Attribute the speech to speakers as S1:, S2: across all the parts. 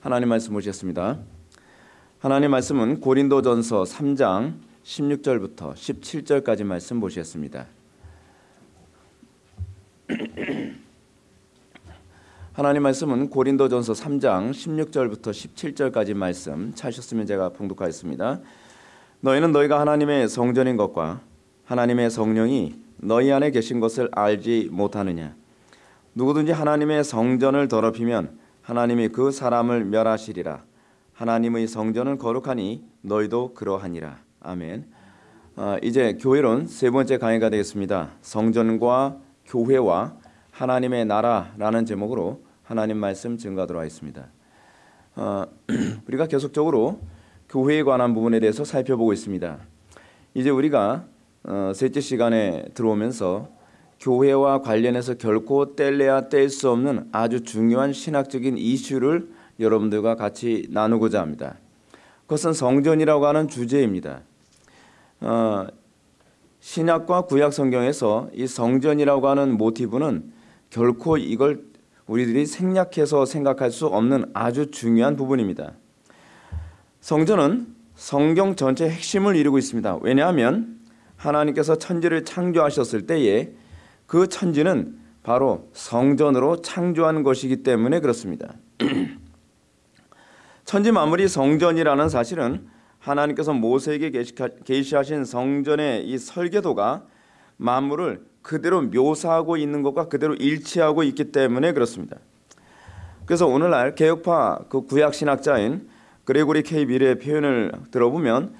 S1: 하나님 말씀 보시겠습니다. 하나님 말씀은 고린도전서 3장 16절부터 17절까지 말씀 보시겠습니다. 하나님 말씀은 고린도전서 3장 16절부터 17절까지 말씀 찾으셨으면 제가 봉독하겠습니다. 너희는 너희가 하나님의 성전인 것과 하나님의 성령이 너희 안에 계신 것을 알지 못하느냐 누구든지 하나님의 성전을 더럽히면 하나님이 그 사람을 멸하시리라 하나님의 성전은 거룩하니 너희도 그러하니라 아멘. 아, 이제 교회론 세 번째 강의가 되겠습니다. 성전과 교회와 하나님의 나라라는 제목으로 하나님 말씀 증거하도록 하겠습니다. 어, 우리가 계속적으로 교회에 관한 부분에 대해서 살펴보고 있습니다. 이제 우리가 어, 셋째 시간에 들어오면서 교회와 관련해서 결코 뗄래야 뗄 수 없는 아주 중요한 신학적인 이슈를 여러분들과 같이 나누고자 합니다. 그것은 성전이라고 하는 주제입니다. 어, 신약과 구약 성경에서 이 성전이라고 하는 모티브는 결코 이걸 우리들이 생략해서 생각할 수 없는 아주 중요한 부분입니다. 성전은 성경 전체 핵심을 이루고 있습니다. 왜냐하면 하나님께서 천지를 창조하셨을 때에 그 천지는 바로 성전으로 창조한 것이기 때문에 그렇습니다. 천지 만물이 성전이라는 사실은 하나님께서 모세에게 계시하신 성전의 이 설계도가 만물을 그대로 묘사하고 있는 것과 그대로 일치하고 있기 때문에 그렇습니다. 그래서 오늘날 개혁파 그 구약 신학자인 그레고리 케이 미르의 표현을 들어보면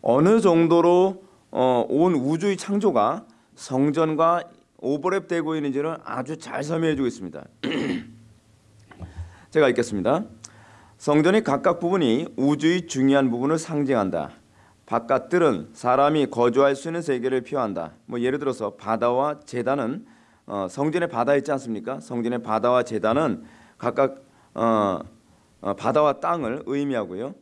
S1: 어느 정도로 어, 온 우주의 창조가 성전과 오버랩되고 있는지를 아주 잘 설명해 주고 있습니다. 제가 읽겠습니다. 성전의 각각 부분이 우주의 중요한 부분을 상징한다. 바깥들은 사람이 거주할 수 있는 세계를 표한다. 뭐 예를 들어서 바다와 재단은 어, 성전의 바다 있지 않습니까? 성전의 바다와 재단은 각각 어, 어, 바다와 땅을 의미하고요.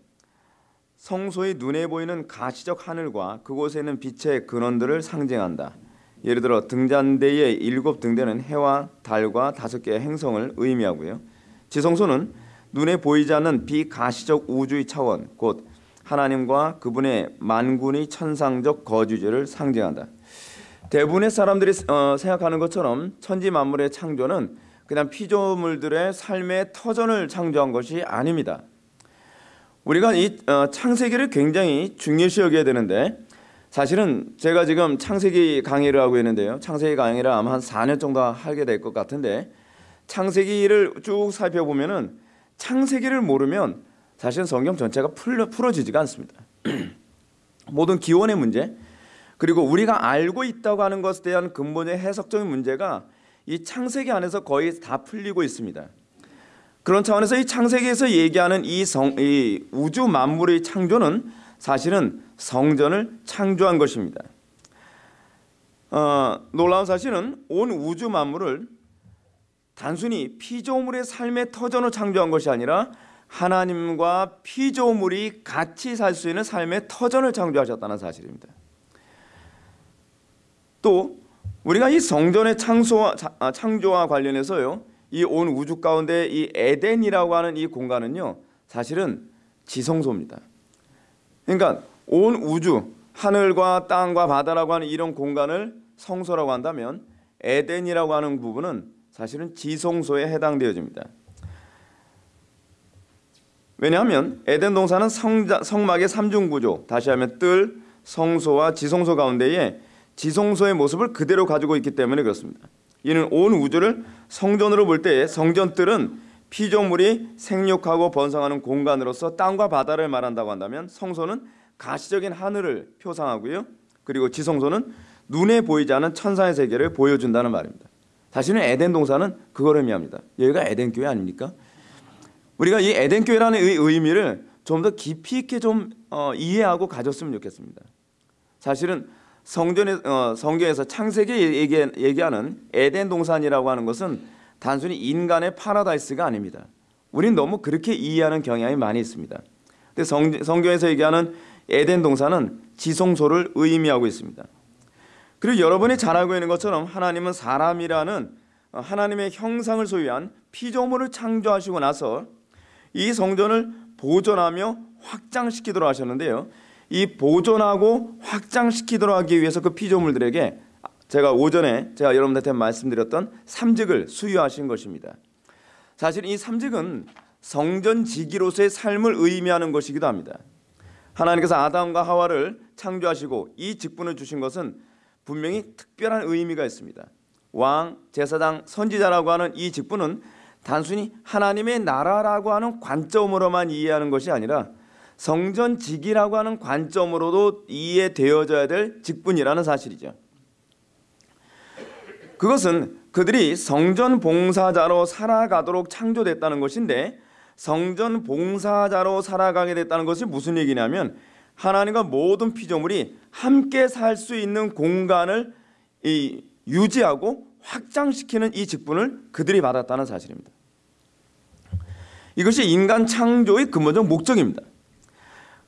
S1: 성소의 눈에 보이는 가시적 하늘과 그곳에 있는 빛의 근원들을 상징한다. 예를 들어 등잔대의 일곱 등대는 해와 달과 다섯 개의 행성을 의미하고요. 지성소는 눈에 보이지 않는 비가시적 우주의 차원, 곧 하나님과 그분의 만군의 천상적 거주지를 상징한다. 대부분의 사람들이 어, 생각하는 것처럼 천지 만물의 창조는 그냥 피조물들의 삶의 터전을 창조한 것이 아닙니다. 우리가 이 어, 창세기를 굉장히 중요시 여겨야 되는데 사실은 제가 지금 창세기 강의를 하고 있는데요. 창세기 강의를 아마 한 4년 정도 하게 될 것 같은데 창세기를 쭉 살펴보면은 창세기를 모르면 사실 성경 전체가 풀려, 풀어지지가 않습니다. 모든 기원의 문제 그리고 우리가 알고 있다고 하는 것에 대한 근본의 해석적인 문제가 이 창세기 안에서 거의 다 풀리고 있습니다. 그런 차원에서 이 창세기에서 얘기하는 이, 성, 이 우주 만물의 창조는 사실은 성전을 창조한 것입니다. 어, 놀라운 사실은 온 우주 만물을 단순히 피조물의 삶의 터전으로 창조한 것이 아니라 하나님과 피조물이 같이 살 수 있는 삶의 터전을 창조하셨다는 사실입니다. 또 우리가 이 성전의 창조와, 아, 창조와 관련해서요. 이 온 우주 가운데 이 에덴이라고 하는 이 공간은요. 사실은 지성소입니다. 그러니까 온 우주 하늘과 땅과 바다라고 하는 이런 공간을 성소라고 한다면 에덴이라고 하는 부분은 사실은 지성소에 해당되어집니다. 왜냐하면 에덴 동산은 성자, 성막의 삼중 구조, 다시 하면 뜰, 성소와 지성소 가운데에 지성소의 모습을 그대로 가지고 있기 때문에 그렇습니다. 이는 온 우주를 성전으로 볼 때에 성전뜰은 피조물이 생육하고 번성하는 공간으로서 땅과 바다를 말한다고 한다면 성소는 가시적인 하늘을 표상하고요. 그리고 지성소는 눈에 보이지 않은 천사의 세계를 보여준다는 말입니다. 사실은 에덴 동산은 그걸 의미합니다. 여기가 에덴 교회 아닙니까? 우리가 이 에덴 교회라는 의미를 좀 더 깊이 있게 좀 어, 이해하고 가졌으면 좋겠습니다. 사실은 성전에 어, 성경에서 창세기 얘기, 얘기하는 에덴 동산이라고 하는 것은 단순히 인간의 파라다이스가 아닙니다. 우리는 너무 그렇게 이해하는 경향이 많이 있습니다. 근데 성, 성경에서 얘기하는 에덴 동산은 지성소를 의미하고 있습니다. 그리고 여러분이 잘 알고 있는 것처럼 하나님은 사람이라는 하나님의 형상을 소유한 피조물을 창조하시고 나서 이 성전을 보존하며 확장시키도록 하셨는데요. 이 보존하고 확장시키도록 하기 위해서 그 피조물들에게 제가 오전에 제가 여러분들한테 말씀드렸던 삼직을 수여하신 것입니다. 사실 이 삼직은 성전지기로서의 삶을 의미하는 것이기도 합니다. 하나님께서 아담과 하와를 창조하시고 이 직분을 주신 것은 분명히 특별한 의미가 있습니다. 왕, 제사장, 선지자라고 하는 이 직분은 단순히 하나님의 나라라고 하는 관점으로만 이해하는 것이 아니라 성전직이라고 하는 관점으로도 이해되어져야 될 직분이라는 사실이죠. 그것은 그들이 성전 봉사자로 살아가도록 창조됐다는 것인데 성전 봉사자로 살아가게 됐다는 것이 무슨 얘기냐면 하나님과 모든 피조물이 함께 살 수 있는 공간을 유지하고 확장시키는 이 직분을 그들이 받았다는 사실입니다. 이것이 인간 창조의 근본적 목적입니다.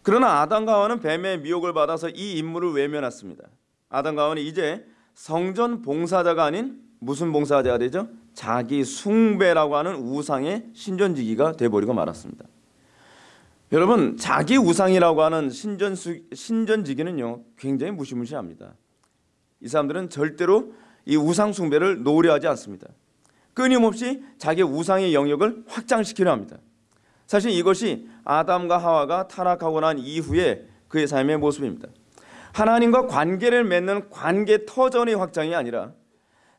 S1: 그러나 아담과 하와는 뱀의 미혹을 받아서 이 임무를 외면했습니다. 아담과 하와는 이제 성전 봉사자가 아닌 무슨 봉사자가 되죠? 자기 숭배라고 하는 우상의 신전지기가 돼버리고 말았습니다. 여러분 자기 우상이라고 하는 신전 신전지기는요 굉장히 무시무시합니다. 이 사람들은 절대로 이 우상 숭배를 노려 하지 않습니다. 끊임없이 자기 우상의 영역을 확장시키려 합니다. 사실 이것이 아담과 하와가 타락하고 난 이후에 그의 삶의 모습입니다. 하나님과 관계를 맺는 관계 터전의 확장이 아니라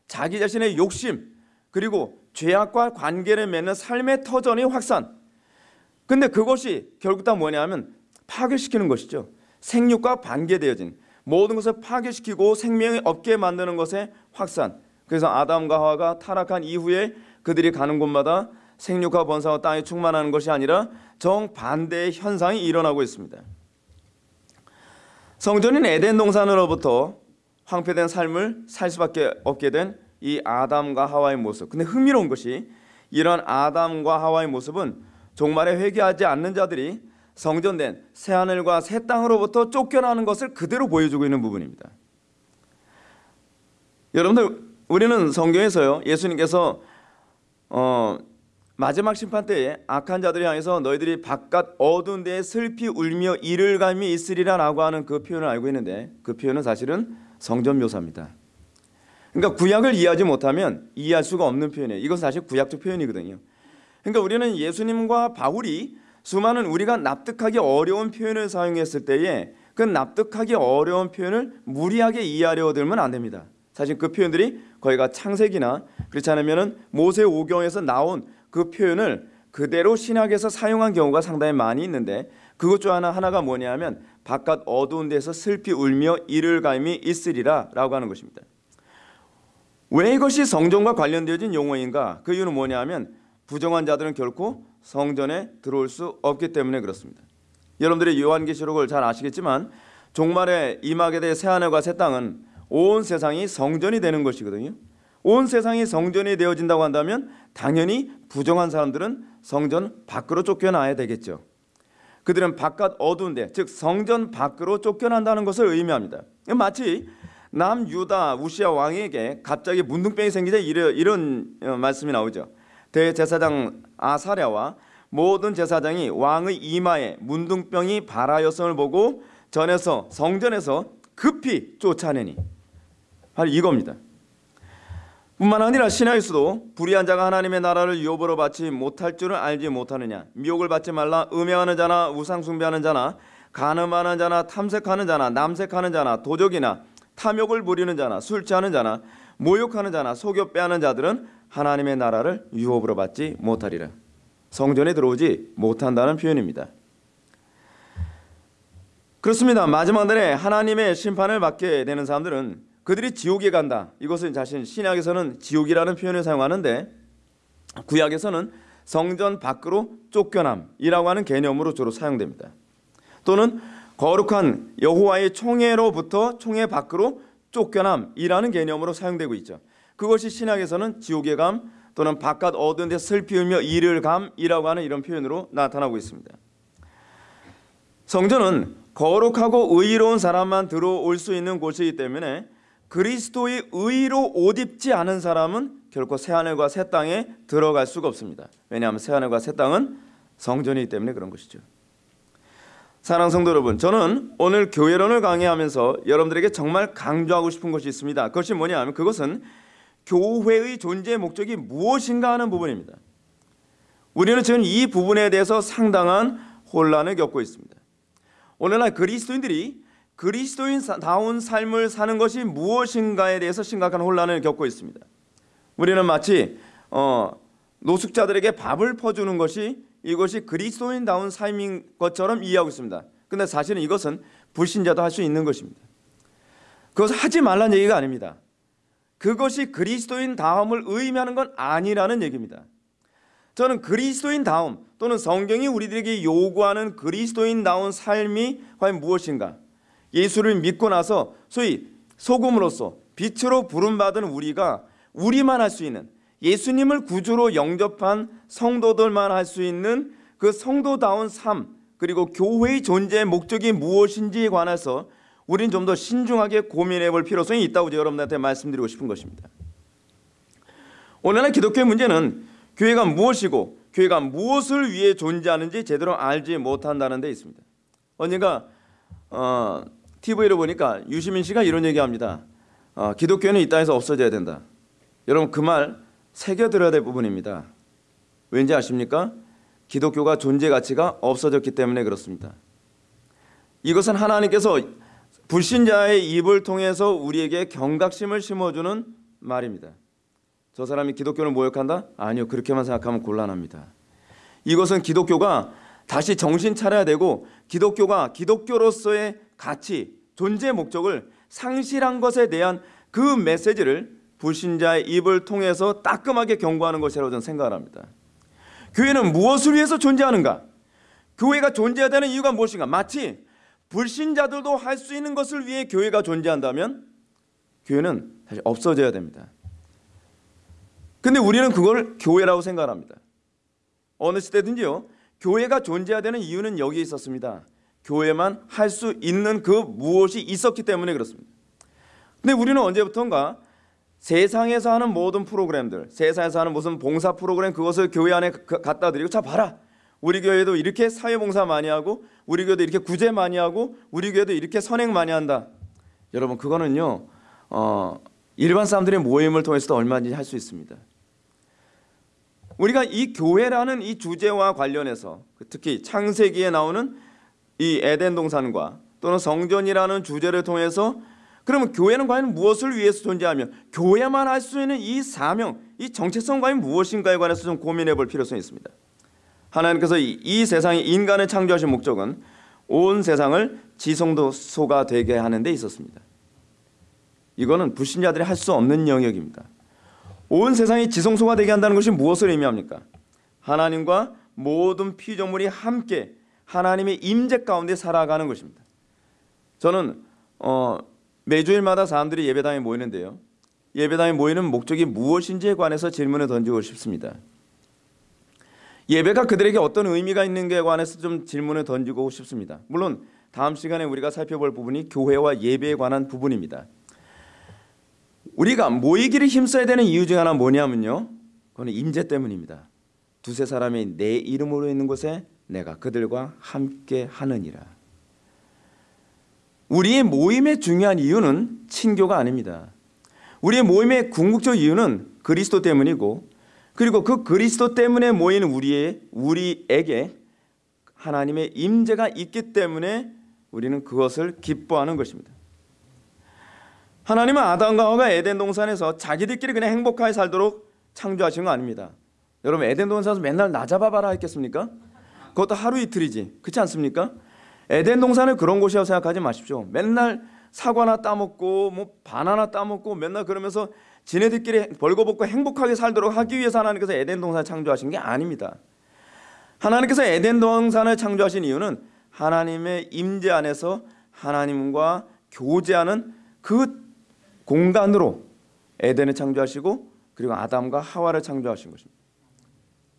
S1: 자기 자신의 욕심 그리고 죄악과 관계를 맺는 삶의 터전의 확산. 근데 그것이 결국 다 뭐냐면 파괴시키는 것이죠. 생육과 관계되어진 모든 것을 파괴시키고 생명이 없게 만드는 것의 확산. 그래서 아담과 하와가 타락한 이후에 그들이 가는 곳마다 생육과 번사와 땅이 충만하는 것이 아니라 정반대의 현상이 일어나고 있습니다. 성전인 에덴 동산으로부터 황폐된 삶을 살 수밖에 없게 된 이 아담과 하와의 모습. 근데 흥미로운 것이 이런 아담과 하와의 모습은 종말에 회개하지 않는 자들이 성전된 새 하늘과 새 땅으로부터 쫓겨나는 것을 그대로 보여주고 있는 부분입니다. 여러분들 우리는 성경에서요 예수님께서 어, 마지막 심판 때에 악한 자들이 향해서 너희들이 바깥 어두운 데에 슬피 울며 이를 감이 있으리라라고 하는 그 표현을 알고 있는데 그 표현은 사실은 성전 묘사입니다. 그러니까 구약을 이해하지 못하면 이해할 수가 없는 표현이에요. 이건 사실 구약적 표현이거든요. 그러니까 우리는 예수님과 바울이 수많은 우리가 납득하기 어려운 표현을 사용했을 때에 그 납득하기 어려운 표현을 무리하게 이해하려 들면 안 됩니다. 사실 그 표현들이 거기가 창세기나 그렇지 않으면 모세 오경에서 나온 그 표현을 그대로 신학에서 사용한 경우가 상당히 많이 있는데 그것 중 하나 하나가 뭐냐면 바깥 어두운 데서 슬피 울며 이를 감이 있으리라 라고 하는 것입니다. 왜 이것이 성전과 관련되어진 용어인가? 그 이유는 뭐냐면 부정한 자들은 결코 성전에 들어올 수 없기 때문에 그렇습니다. 여러분들이 요한계시록을 잘 아시겠지만 종말에 임하게 될 새하늘과 새 땅은 온 세상이 성전이 되는 것이거든요. 온 세상이 성전이 되어진다고 한다면 당연히 부정한 사람들은 성전 밖으로 쫓겨나야 되겠죠. 그들은 바깥 어두운데 즉 성전 밖으로 쫓겨난다는 것을 의미합니다. 마치 남유다 우시아 왕에게 갑자기 문둥병이 생기자 이런 어, 말씀이 나오죠. 대제사장 아사랴와 모든 제사장이 왕의 이마에 문둥병이 발하였음을 보고 전에서 성전에서 급히 쫓아내니 바로 이겁니다. 뿐만 아니라 신하에서도 불의한 자가 하나님의 나라를 유업으로 받지 못할 줄을 알지 못하느냐 미혹을 받지 말라 음행하는 자나 우상 숭배하는 자나 간음하는 자나 탐색하는 자나 남색하는 자나 도적이나 탐욕을 부리는 자나 술 취하는 자나 모욕하는 자나 속여 빼하는 자들은 하나님의 나라를 유업으로 받지 못하리라. 성전에 들어오지 못한다는 표현입니다. 그렇습니다. 마지막 날에 하나님의 심판을 받게 되는 사람들은 그들이 지옥에 간다. 이것은 자신 신약에서는 지옥이라는 표현을 사용하는데 구약에서는 성전 밖으로 쫓겨남이라고 하는 개념으로 주로 사용됩니다. 또는 거룩한 여호와의 총회로부터 총회 밖으로 쫓겨남이라는 개념으로 사용되고 있죠. 그것이 신약에서는 지옥의 감 또는 바깥 어두운 데 슬피 울며 이를 감이라고 하는 이런 표현으로 나타나고 있습니다. 성전은 거룩하고 의로운 사람만 들어올 수 있는 곳이기 때문에 그리스도의 의로 옷 입지 않은 사람은 결코 새 하늘과 새 땅에 들어갈 수가 없습니다. 왜냐하면 새 하늘과 새 땅은 성전이기 때문에 그런 것이죠. 사랑 성도 여러분, 저는 오늘 교회론을 강의하면서 여러분들에게 정말 강조하고 싶은 것이 있습니다. 그것이 뭐냐면 그것은 교회의 존재 목적이 무엇인가 하는 부분입니다. 우리는 지금 이 부분에 대해서 상당한 혼란을 겪고 있습니다. 오늘날 그리스도인들이 그리스도인다운 삶을 사는 것이 무엇인가에 대해서 심각한 혼란을 겪고 있습니다. 우리는 마치 어, 노숙자들에게 밥을 퍼주는 것이 이것이 그리스도인다운 삶인 것처럼 이해하고 있습니다. 근데 사실은 이것은 불신자도 할 수 있는 것입니다. 그것을 하지 말라는 얘기가 아닙니다. 그것이 그리스도인 다음을 의미하는 건 아니라는 얘기입니다. 저는 그리스도인 다음 또는 성경이 우리들에게 요구하는 그리스도인 다운 삶이 과연 무엇인가? 예수를 믿고 나서 소위 소금으로서 빛으로 부름받은 우리가 우리만 할 수 있는 예수님을 구주로 영접한 성도들만 할 수 있는 그 성도다운 삶 그리고 교회의 존재의 목적이 무엇인지에 관해서 우리는 좀더 신중하게 고민해 볼 필요성이 있다고 여러분들한테 말씀드리고 싶은 것입니다. 오늘날 기독교의 문제는 교회가 무엇이고 교회가 무엇을 위해 존재하는지 제대로 알지 못한다는 데 있습니다. 언젠가 어, TV를 보니까 유시민 씨가 이런 얘기합니다. 어, 기독교는 이 땅에서 없어져야 된다. 여러분 그 말 새겨들어야 될 부분입니다. 왠지 아십니까? 기독교가 존재 가치가 없어졌기 때문에 그렇습니다. 이것은 하나님께서 불신자의 입을 통해서 우리에게 경각심을 심어주는 말입니다. 저 사람이 기독교를 모욕한다? 아니요. 그렇게만 생각하면 곤란합니다. 이것은 기독교가 다시 정신 차려야 되고 기독교가 기독교로서의 가치, 존재 목적을 상실한 것에 대한 그 메시지를 불신자의 입을 통해서 따끔하게 경고하는 것이라고 저는 생각을 합니다. 교회는 무엇을 위해서 존재하는가? 교회가 존재해야 되는 이유가 무엇인가? 마치 불신자들도 할 수 있는 것을 위해 교회가 존재한다면 교회는 사실 없어져야 됩니다. 근데 우리는 그걸 교회라고 생각합니다. 어느 시대든지요. 교회가 존재해야 되는 이유는 여기에 있었습니다. 교회만 할 수 있는 그 무엇이 있었기 때문에 그렇습니다. 근데 우리는 언제부턴가 세상에서 하는 모든 프로그램들, 세상에서 하는 무슨 봉사 프로그램 그것을 교회 안에 갖다 드리고 자 봐라. 우리 교회도 이렇게 사회봉사 많이 하고 우리 교회도 이렇게 구제 많이 하고 우리 교회도 이렇게 선행 많이 한다. 여러분 그거는요. 어, 일반 사람들의 모임을 통해서도 얼마든지 할 수 있습니다. 우리가 이 교회라는 이 주제와 관련해서 특히 창세기에 나오는 이 에덴 동산과 또는 성전이라는 주제를 통해서 그러면 교회는 과연 무엇을 위해서 존재하며 교회만 할 수 있는 이 사명, 이 정체성 과연 무엇인가에 관해서 좀 고민해 볼 필요성이 있습니다. 하나님께서 이, 이 세상에 인간을 창조하신 목적은 온 세상을 지성도소가 되게 하는 데 있었습니다. 이거는 불신자들이 할 수 없는 영역입니다. 온 세상이 지성소가 되게 한다는 것이 무엇을 의미합니까? 하나님과 모든 피조물이 함께 하나님의 임재 가운데 살아가는 것입니다. 저는 어, 매주일마다 사람들이 예배당에 모이는데요. 예배당에 모이는 목적이 무엇인지에 관해서 질문을 던지고 싶습니다. 예배가 그들에게 어떤 의미가 있는가에 관해서 좀 질문을 던지고 싶습니다. 물론 다음 시간에 우리가 살펴볼 부분이 교회와 예배에 관한 부분입니다. 우리가 모이기를 힘써야 되는 이유 중 하나 뭐냐면요. 그건 임재 때문입니다. 두세 사람이 내 이름으로 있는 곳에 내가 그들과 함께 하느니라. 우리의 모임의 중요한 이유는 친교가 아닙니다. 우리의 모임의 궁극적 이유는 그리스도 때문이고 그리고 그 그리스도 때문에 모인 우리의 우리에게 하나님의 임재가 있기 때문에 우리는 그것을 기뻐하는 것입니다. 하나님은 아담과 하와가 에덴 동산에서 자기들끼리 그냥 행복하게 살도록 창조하신 거 아닙니다. 여러분 에덴 동산에서 맨날 나 잡아봐라 했겠습니까? 그것도 하루 이틀이지 그렇지 않습니까? 에덴 동산을 그런 곳이라고 생각하지 마십시오. 맨날 사과나 따먹고 뭐 바나나 따먹고 맨날 그러면서 지네들끼리 벌거벗고 행복하게 살도록 하기 위해서 하나님께서 에덴 동산을 창조하신 게 아닙니다. 하나님께서 에덴 동산을 창조하신 이유는 하나님의 임재 안에서 하나님과 교제하는 그 공간으로 에덴을 창조하시고 그리고 아담과 하와를 창조하신 것입니다.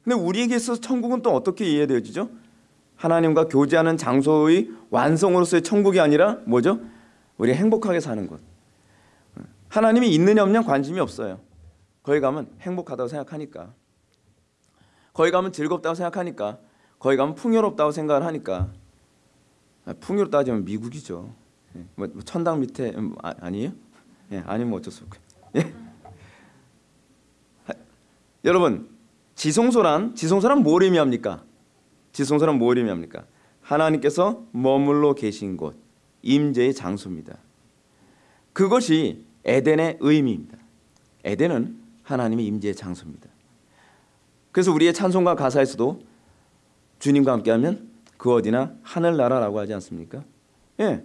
S1: 근데 우리에게 있어서 천국은 또 어떻게 이해되어지죠? 하나님과 교제하는 장소의 완성으로서의 천국이 아니라 뭐죠? 우리 행복하게 사는 것. 하나님이 있느냐 없냐 관심이 없어요. 거기 가면 행복하다고 생각하니까. 거기 가면 즐겁다고 생각하니까. 거기 가면 풍요롭다고 생각을 하니까 아, 풍요로 따지면 미국이죠. 예, 뭐, 뭐 천당 밑에 음, 아, 아니에요? 예, 아니면 어쩔 수 없고. 예. 여러분 지성소란 지성소란 뭘 의미합니까? 지성소란 뭘 의미합니까? 하나님께서 머물러 계신 곳 임재의 장소입니다. 그것이 에덴의 의미입니다. 에덴은 하나님의 임재의 장소입니다. 그래서 우리의 찬송가 가사에서도 주님과 함께하면 그 어디나 하늘나라라고 하지 않습니까? 예.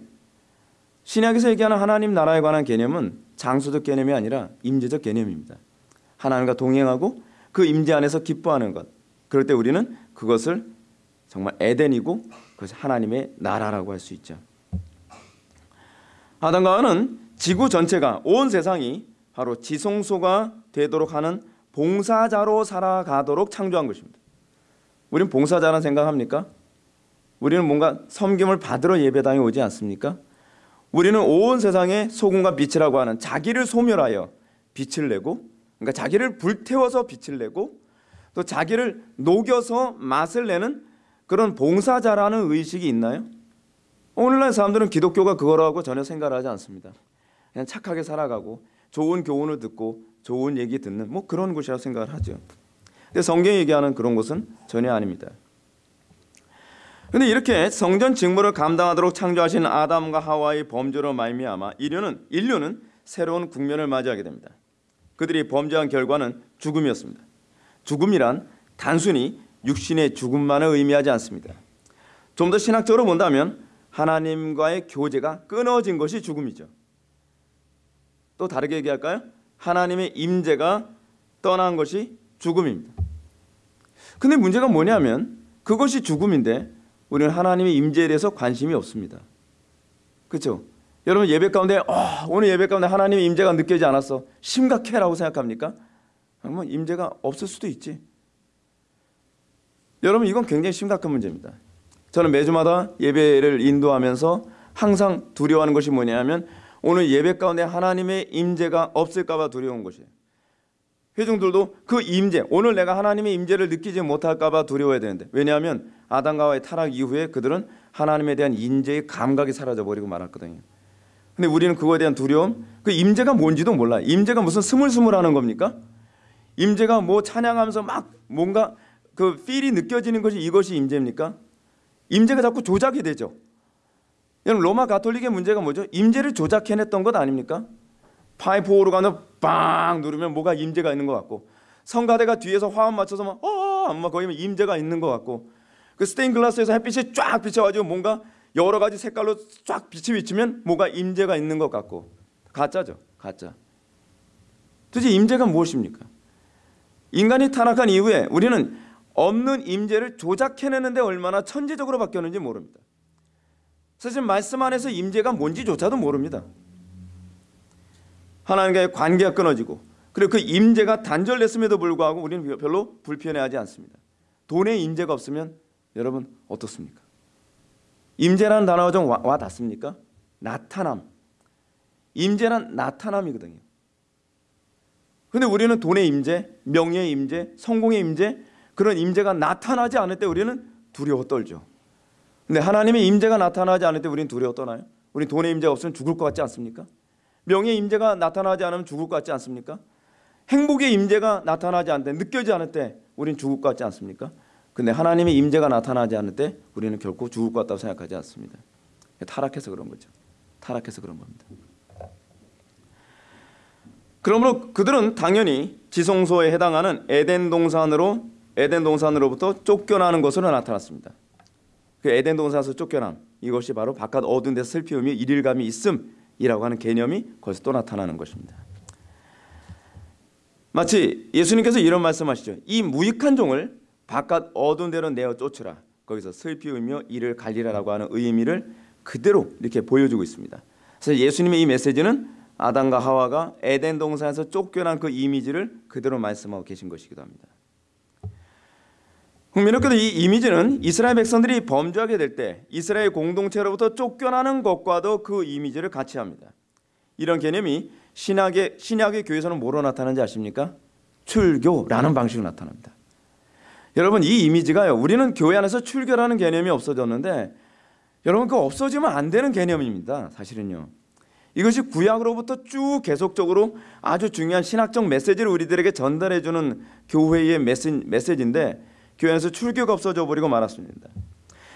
S1: 신약에서 얘기하는 하나님 나라에 관한 개념은 장소적 개념이 아니라 임재적 개념입니다. 하나님과 동행하고 그 임재 안에서 기뻐하는 것. 그럴 때 우리는 그것을 정말 에덴이고 그것이 하나님의 나라라고 할 수 있죠. 아담과 하와는 지구 전체가 온 세상이 바로 지성소가 되도록 하는 봉사자로 살아가도록 창조한 것입니다. 우리는 봉사자라는 생각합니까? 우리는 뭔가 섬김을 받으러 예배당에 오지 않습니까? 우리는 온 세상에 소금과 빛이라고 하는 자기를 소멸하여 빛을 내고 그러니까 자기를 불태워서 빛을 내고 또 자기를 녹여서 맛을 내는 그런 봉사자라는 의식이 있나요? 오늘날 사람들은 기독교가 그거라고 전혀 생각을 하지 않습니다. 그냥 착하게 살아가고 좋은 교훈을 듣고 좋은 얘기 듣는 뭐 그런 곳이라고 생각을 하죠. 근데 성경이 얘기하는 그런 곳은 전혀 아닙니다. 근데 이렇게 성전 직무를 감당하도록 창조하신 아담과 하와의 범죄로 말미암아 인류는 인류는 새로운 국면을 맞이하게 됩니다. 그들이 범죄한 결과는 죽음이었습니다. 죽음이란 단순히 육신의 죽음만을 의미하지 않습니다. 좀 더 신학적으로 본다면 하나님과의 교제가 끊어진 것이 죽음이죠. 또 다르게 얘기할까요? 하나님의 임재가 떠난 것이 죽음입니다. 근데 문제가 뭐냐면 그것이 죽음인데 우리는 하나님의 임재에 대해서 관심이 없습니다. 그렇죠? 여러분 예배 가운데 어, 오늘 예배 가운데 하나님의 임재가 느껴지지 않았어. 심각해라고 생각합니까? 뭐 임재가 없을 수도 있지. 여러분 이건 굉장히 심각한 문제입니다. 저는 매주마다 예배를 인도하면서 항상 두려워하는 것이 뭐냐면 오늘 예배 가운데 하나님의 임재가 없을까 봐 두려운 것이에요. 회중들도 그 임재, 오늘 내가 하나님의 임재를 느끼지 못할까 봐 두려워해야 되는데 왜냐하면 아담과의 타락 이후에 그들은 하나님에 대한 인재의 감각이 사라져 버리고 말았거든요. 근데 우리는 그거에 대한 두려움, 그 임재가 뭔지도 몰라. 임재가 무슨 스물스물하는 겁니까? 임재가 뭐 찬양하면서 막 뭔가 그 필이 느껴지는 것이 이것이 임재입니까? 임재가 자꾸 조작이 되죠. 여러분 로마 가톨릭의 문제가 뭐죠? 임재를 조작해냈던 것 아닙니까? 파이프 오르간을 빵 누르면 뭐가 임재가 있는 것 같고 성가대가 뒤에서 화음 맞춰서 막 어, 막 거기면 임재가 있는 것 같고 그 스테인 글라스에서 햇빛이 쫙 비쳐가지고 뭔가 여러 가지 색깔로 쫙 빛이 비치면 뭐가 임재가 있는 것 같고 가짜죠, 가짜. 도대체 임재가 무엇입니까? 인간이 타락한 이후에 우리는 없는 임재를 조작해내는데 얼마나 천재적으로 바뀌었는지 모릅니다. 사실 말씀 안에서 임재가 뭔지조차도 모릅니다. 하나님과의 관계가 끊어지고 그리고 그 임재가 단절됐음에도 불구하고 우리는 별로 불편해하지 않습니다. 돈에 임재가 없으면 여러분 어떻습니까? 임재라는 단어가 좀 와, 와 닿습니까? 나타남. 임재란 나타남이거든요. 근데 우리는 돈의 임재, 명예의 임재, 성공의 임재 그런 임재가 나타나지 않을 때 우리는 두려워 떨죠. 근데 하나님의 임재가 나타나지 않을 때 우리는 두려워 떠나요? 우리 돈의 임재가 없으면 죽을 것 같지 않습니까? 명예의 임재가 나타나지 않으면 죽을 것 같지 않습니까? 행복의 임재가 나타나지 않을 때 느껴지지 않을 때 우리는 죽을 것 같지 않습니까? 근데 하나님의 임재가 나타나지 않을 때 우리는 결코 죽을 것 같다고 생각하지 않습니다. 타락해서 그런 거죠. 타락해서 그런 겁니다. 그러므로 그들은 당연히 지성소에 해당하는 에덴 동산으로 에덴 동산으로부터 쫓겨나는 것으로 나타났습니다. 그 에덴 동산에서 쫓겨남 이것이 바로 바깥 어두운 데서 슬피움이 일일감이 있음이라고 하는 개념이 거기서 또 나타나는 것입니다. 마치 예수님께서 이런 말씀하시죠. 이 무익한 종을 바깥 어두운 데로 내어 쫓으라. 거기서 슬피우며 이를 갈리라라고 하는 의미를 그대로 이렇게 보여주고 있습니다. 그래서 예수님의 이 메시지는 아담과 하와가 에덴 동산에서 쫓겨난 그 이미지를 그대로 말씀하고 계신 것이기도 합니다. 흥미롭게도 이 이미지는 이스라엘 백성들이 범죄하게 될 때 이스라엘 공동체로부터 쫓겨나는 것과도 그 이미지를 같이 합니다. 이런 개념이 신약의 신약의 교회에서는 뭐로 나타나는지 아십니까? 출교라는 방식으로 나타납니다. 여러분 이 이미지가요. 우리는 교회 안에서 출교라는 개념이 없어졌는데 여러분 그 없어지면 안 되는 개념입니다. 사실은요. 이것이 구약으로부터 쭉 계속적으로 아주 중요한 신학적 메시지를 우리들에게 전달해 주는 교회의 메시지인데 교회에서 출교가 없어져 버리고 말았습니다.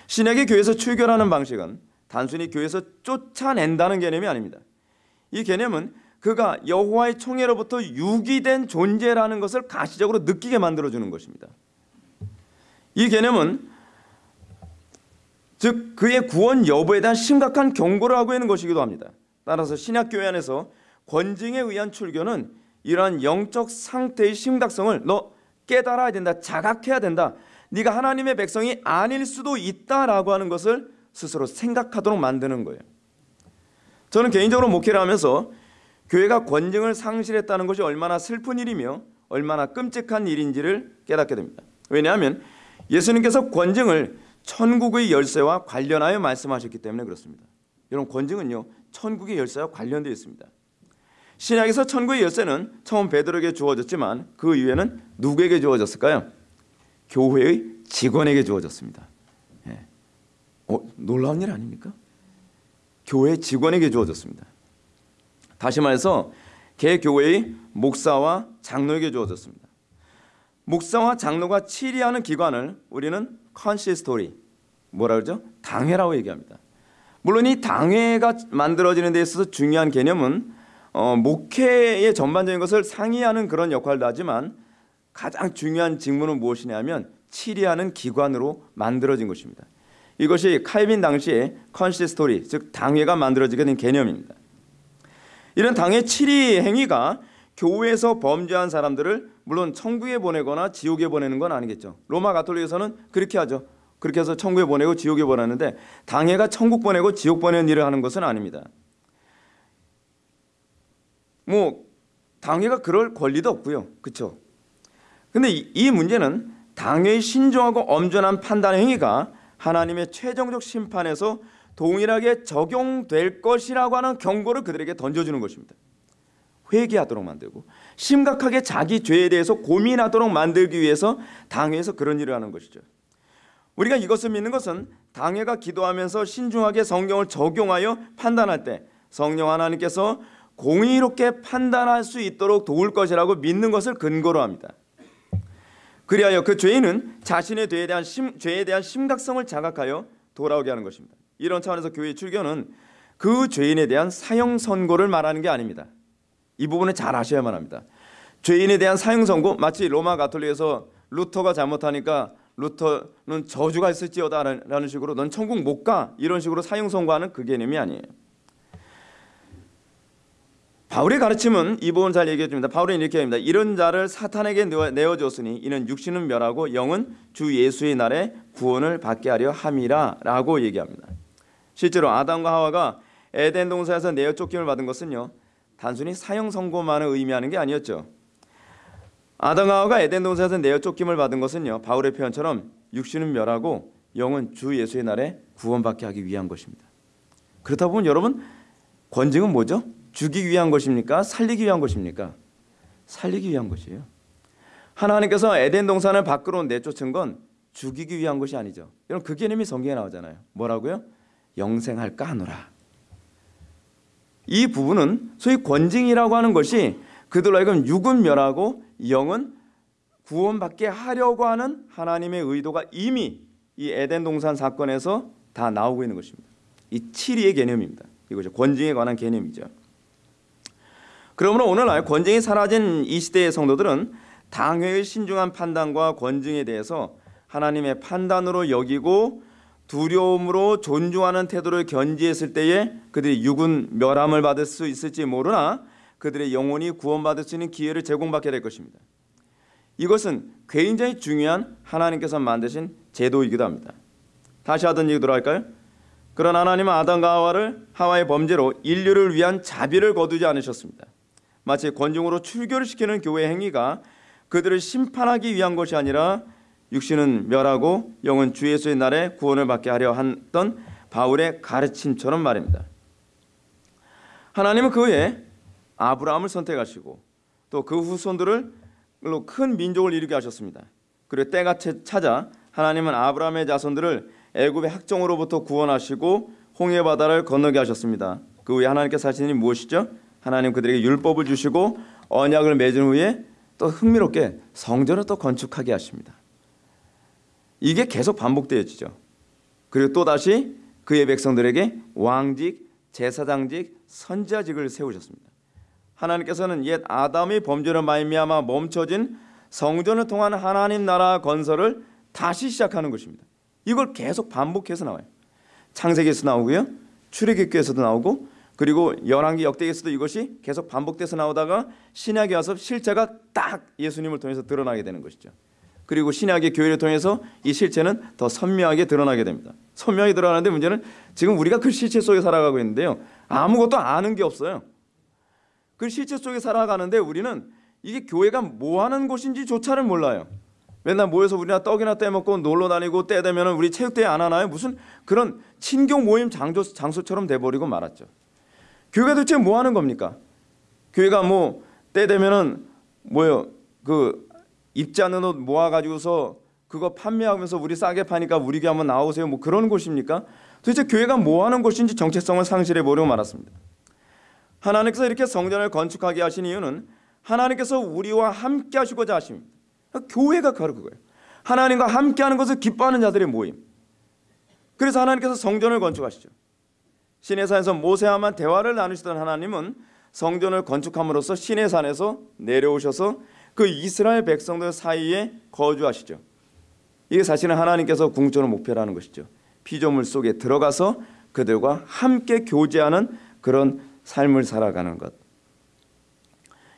S1: 신약의 교회에서 출교라는 방식은 단순히 교회에서 쫓아낸다는 개념이 아닙니다. 이 개념은 그가 여호와의 총회로부터 유기된 존재라는 것을 가시적으로 느끼게 만들어 주는 것입니다. 이 개념은 즉 그의 구원 여부에 대한 심각한 경고를 하고 있는 것이기도 합니다. 따라서 신약 교회 안에서 권징에 의한 출교는 이러한 영적 상태의 심각성을 너 깨달아야 된다, 자각해야 된다. 네가 하나님의 백성이 아닐 수도 있다라고 하는 것을 스스로 생각하도록 만드는 거예요. 저는 개인적으로 목회를 하면서 교회가 권징을 상실했다는 것이 얼마나 슬픈 일이며 얼마나 끔찍한 일인지를 깨닫게 됩니다. 왜냐하면 예수님께서 권징을 천국의 열쇠와 관련하여 말씀하셨기 때문에 그렇습니다. 여러분 권징은요 천국의 열쇠와 관련되어 있습니다. 신약에서 천국의 열쇠는 처음 베드로에게 주어졌지만 그 이후에는 누구에게 주어졌을까요? 교회의 직원에게 주어졌습니다. 예. 어, 놀라운 일 아닙니까? 교회 직원에게 주어졌습니다. 다시 말해서 개 교회의 목사와 장로에게 주어졌습니다. 목사와 장로가 치리하는 기관을 우리는 consistory 뭐라 그러죠? 당회라고 얘기합니다. 물론 이 당회가 만들어지는 데 있어서 중요한 개념은 어, 목회의 전반적인 것을 상의하는 그런 역할도 하지만 가장 중요한 직무는 무엇이냐면 치리하는 기관으로 만들어진 것입니다. 이것이 칼빈 당시에 consistory 즉 당회가 만들어지게 된 개념입니다. 이런 당회 치리 행위가 교회에서 범죄한 사람들을 물론 천국에 보내거나 지옥에 보내는 건 아니겠죠. 로마 가톨릭에서는 그렇게 하죠. 그렇게 해서 천국에 보내고 지옥에 보내는데 당회가 천국 보내고 지옥 보내는 일을 하는 것은 아닙니다. 뭐 당회가 그럴 권리도 없고요. 그렇죠? 근데 이, 이 문제는 당회의 신중하고 엄전한 판단 행위가 하나님의 최종적 심판에서 동일하게 적용될 것이라고 하는 경고를 그들에게 던져주는 것입니다. 회개하도록 만들고 심각하게 자기 죄에 대해서 고민하도록 만들기 위해서 당회에서 그런 일을 하는 것이죠. 우리가 이것을 믿는 것은 당회가 기도하면서 신중하게 성경을 적용하여 판단할 때 성령 하나님께서 공의롭게 판단할 수 있도록 도울 것이라고 믿는 것을 근거로 합니다. 그리하여 그 죄인은 자신의 죄에 대한, 심, 죄에 대한 심각성을 자각하여 돌아오게 하는 것입니다. 이런 차원에서 교회의 출교는 그 죄인에 대한 사형 선고를 말하는 게 아닙니다. 이 부분을 잘 아셔야만 합니다. 죄인에 대한 사형 선고 마치 로마 가톨릭에서 루터가 잘못하니까 루터는 저주가 있을지어다라는 식으로 넌 천국 못 가 이런 식으로 사형 선고하는 그 개념이 아니에요. 바울의 가르침은 이 부분 잘 얘기해 줍니다. 바울은 이렇게 합니다. 이런 자를 사탄에게 내어 줬으니 이는 육신은 멸하고 영은 주 예수의 날에 구원을 받게 하려 함이라라고 얘기합니다. 실제로 아담과 하와가 에덴 동산에서 내어 쫓김을 받은 것은요. 단순히 사형 선고만을 의미하는 게 아니었죠. 아담과 하와가 에덴 동산에서 내어 쫓김을 받은 것은요. 바울의 표현처럼 육신은 멸하고 영은 주 예수의 날에 구원받게 하기 위한 것입니다. 그렇다 보면 여러분 권징은 뭐죠? 죽이기 위한 것입니까? 살리기 위한 것입니까? 살리기 위한 것이에요. 하나님께서 에덴 동산을 밖으로 내쫓은 건 죽이기 위한 것이 아니죠. 여러분 그 개념이 성경에 나오잖아요. 뭐라고요? 영생할까 하노라. 이 부분은 소위 권징이라고 하는 것이 그들로 하여금 육은 멸하고 영은 구원받게 하려고 하는 하나님의 의도가 이미 이 에덴 동산 사건에서 다 나오고 있는 것입니다. 이 칠의의 개념입니다. 이것이 권징에 관한 개념이죠. 그러므로 오늘날 권징이 사라진 이 시대의 성도들은 당회의 신중한 판단과 권징에 대해서 하나님의 판단으로 여기고 두려움으로 존중하는 태도를 견지했을 때에 그들이 육은 멸함을 받을 수 있을지 모르나 그들의 영혼이 구원받을 수 있는 기회를 제공받게 될 것입니다. 이것은 굉장히 중요한 하나님께서 만드신 제도이기도 합니다. 다시 하던 얘기 들어갈까요? 그런 하나님은 아담과 하와를 하와의 범죄로 인류를 위한 자비를 거두지 않으셨습니다. 마치 권중으로 출교를 시키는 교회 행위가 그들을 심판하기 위한 것이 아니라 육신은 멸하고 영은 주 예수의 날에 구원을 받게 하려 했던 바울의 가르침처럼 말입니다. 하나님은 그에 아브라함을 선택하시고 또 그 후손들을 큰 민족을 이루게 하셨습니다. 그리고 때가 찾아 하나님은 아브라함의 자손들을 애굽의 학정으로부터 구원하시고 홍해 바다를 건너게 하셨습니다. 그 후에 하나님께서 하신 일이 무엇이죠? 하나님 그들에게 율법을 주시고 언약을 맺은 후에 또 흥미롭게 성전을 또 건축하게 하십니다. 이게 계속 반복되어지죠. 그리고 또 다시 그의 백성들에게 왕직, 제사장직, 선지자직을 세우셨습니다. 하나님께서는 옛 아담의 범죄로 말미암아 멈춰진 성전을 통한 하나님 나라 건설을 다시 시작하는 것입니다. 이걸 계속 반복해서 나와요. 창세기에서 나오고요. 출애굽기에서도 나오고 그리고 열왕기 역대기에서도 이것이 계속 반복돼서 나오다가 신약에 와서 실체가 딱 예수님을 통해서 드러나게 되는 것이죠. 그리고 신약의 교회를 통해서 이 실체는 더 선명하게 드러나게 됩니다. 선명히 드러나는데 문제는 지금 우리가 그 실체 속에 살아가고 있는데요. 아무것도 아는 게 없어요. 그 실체 속에 살아가는데 우리는 이게 교회가 뭐 하는 곳인지 조차를 몰라요. 맨날 모여서 우리나 떡이나 떼먹고 놀러 다니고 때 되면 우리 체육대회 안 하나요? 무슨 그런 친교 모임 장소, 장소처럼 돼버리고 말았죠. 교회가 도대체 뭐 하는 겁니까? 교회가 뭐 때 되면은 뭐요 그 입지 않는 옷 모아가지고서 그거 판매하면서 우리 싸게 파니까 우리 교회 한번 나오세요 뭐 그런 곳입니까? 도대체 교회가 뭐 하는 곳인지 정체성을 상실해 버리고 말았습니다. 하나님께서 이렇게 성전을 건축하게 하신 이유는 하나님께서 우리와 함께 하시고자 하십니다. 교회가 바로 그거예요. 하나님과 함께하는 것을 기뻐하는 자들의 모임. 그래서 하나님께서 성전을 건축하시죠. 시내산에서 모세와만 대화를 나누시던 하나님은 성전을 건축함으로써 시내산에서 내려오셔서 그 이스라엘 백성들 사이에 거주하시죠. 이게 사실은 하나님께서 궁극적으로 목표라는 것이죠. 피조물 속에 들어가서 그들과 함께 교제하는 그런 삶을 살아가는 것.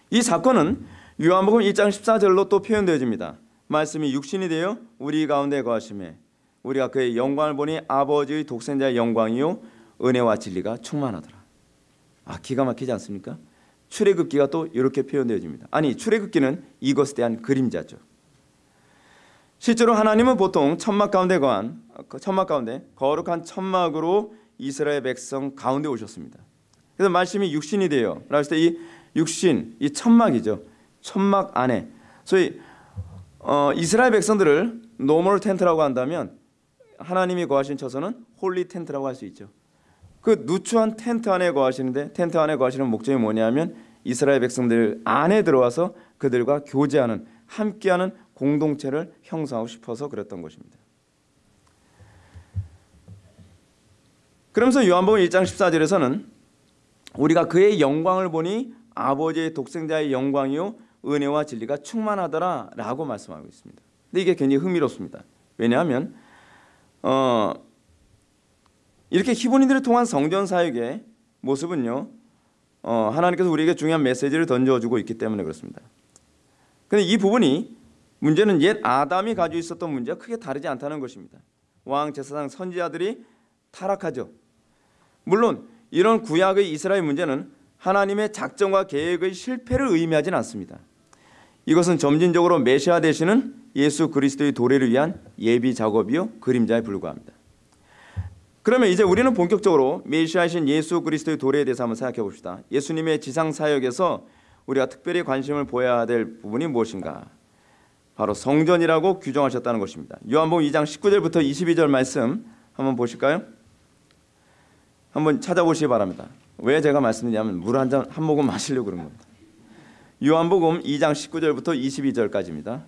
S1: 이 사건은 요한복음 1장 14절로 또 표현되어집니다. 말씀이 육신이 되어 우리 가운데 거하심에 우리가 그의 영광을 보니 아버지의 독생자의 영광이요 은혜와 진리가 충만하더라. 아 기가 막히지 않습니까? 출애굽기가 또 이렇게 표현되어집니다. 아니 출애굽기는 이것에 대한 그림자죠. 실제로 하나님은 보통 천막 가운데 거한 천막 가운데 거룩한 천막으로 이스라엘 백성 가운데 오셨습니다. 그래서 말씀이 육신이 돼요. 그랬을 때 이 육신, 이 천막이죠. 천막 안에. 소위 어, 이스라엘 백성들을 normal tent라고 한다면 하나님이 거하신 처소는 holy tent라고 할 수 있죠. 그 누추한 텐트 안에 거하시는데 텐트 안에 거하시는 목적이 뭐냐면 이스라엘 백성들 안에 들어와서 그들과 교제하는 함께하는 공동체를 형성하고 싶어서 그랬던 것입니다. 그러면서 요한복음 1장 14절에서는 우리가 그의 영광을 보니 아버지의 독생자의 영광이요 은혜와 진리가 충만하더라라고 말씀하고 있습니다. 근데 이게 굉장히 흥미롭습니다. 왜냐하면 어, 이렇게 히브리들을 통한 성전 사역의 모습은요 어, 하나님께서 우리에게 중요한 메시지를 던져주고 있기 때문에 그렇습니다. 근데 이 부분이 문제는 옛 아담이 가지고 있었던 문제와 크게 다르지 않다는 것입니다. 왕 제사장 선지자들이 타락하죠. 물론 이런 구약의 이스라엘 문제는 하나님의 작정과 계획의 실패를 의미하지는 않습니다. 이것은 점진적으로 메시아 되시는 예수 그리스도의 도래를 위한 예비 작업이요 그림자에 불과합니다. 그러면 이제 우리는 본격적으로 메시아이신 예수 그리스도의 도래에 대해서 한번 생각해 봅시다. 예수님의 지상 사역에서 우리가 특별히 관심을 보여야 될 부분이 무엇인가? 바로 성전이라고 규정하셨다는 것입니다. 요한복음 2장 19절부터 22절 말씀 한번 보실까요? 한번 찾아보시기 바랍니다. 왜 제가 말씀드리냐면 물 한 잔 한 모금 마시려고 그런 겁니다. 요한복음 2장 19절부터 22절까지입니다.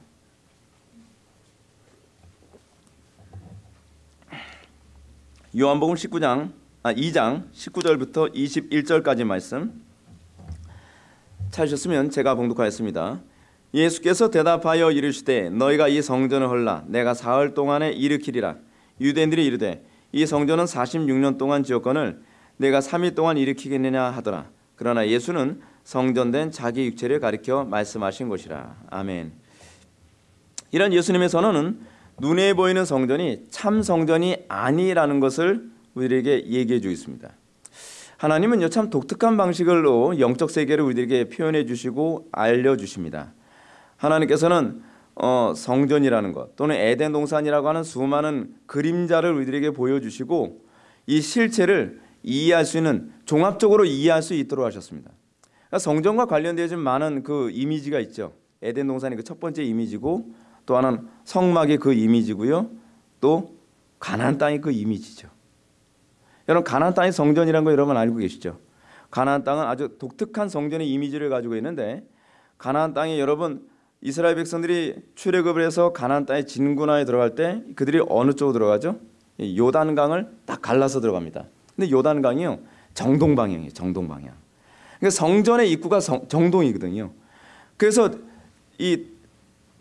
S1: 요한복음 19장 아 2장 19절부터 21절까지 말씀 찾으셨으면 제가 봉독하였습니다. 예수께서 대답하여 이르시되 너희가 이 성전을 헐라 내가 사흘 동안에 일으키리라 유대인들이 이르되 이 성전은 46년 동안 지었건을 내가 3일 동안 일으키겠느냐 하더라. 그러나 예수는 성전된 자기 육체를 가리켜 말씀하신 것이라. 아멘. 이런 예수님의 선언은 눈에 보이는 성전이 참 성전이 아니라는 것을 우리에게 얘기해 주고 있습니다. 하나님은요 참 독특한 방식으로 영적 세계를 우리에게 표현해 주시고 알려 주십니다. 하나님께서는 어, 성전이라는 것 또는 에덴 동산이라고 하는 수많은 그림자를 우리들에게 보여주시고 이 실체를 이해할 수 있는 종합적으로 이해할 수 있도록 하셨습니다. 그러니까 성전과 관련되어 많은 그 이미지가 있죠. 에덴 동산이 그 첫 번째 이미지고 또또 하나는 성막이 그 이미지고요. 또 가나안 땅이 그 이미지죠. 여러분 가나안 땅이 성전이라는 거 여러분 알고 계시죠? 가나안 땅은 아주 독특한 성전의 이미지를 가지고 있는데 가나안 땅에 여러분 이스라엘 백성들이 출애굽을 해서 가나안 땅에 진군하에 들어갈 때 그들이 어느 쪽으로 들어가죠? 요단강을 딱 갈라서 들어갑니다. 근데 요단강이요 정동 방향이에요. 정동 방향. 그러니까 성전의 입구가 성, 정동이거든요. 그래서 이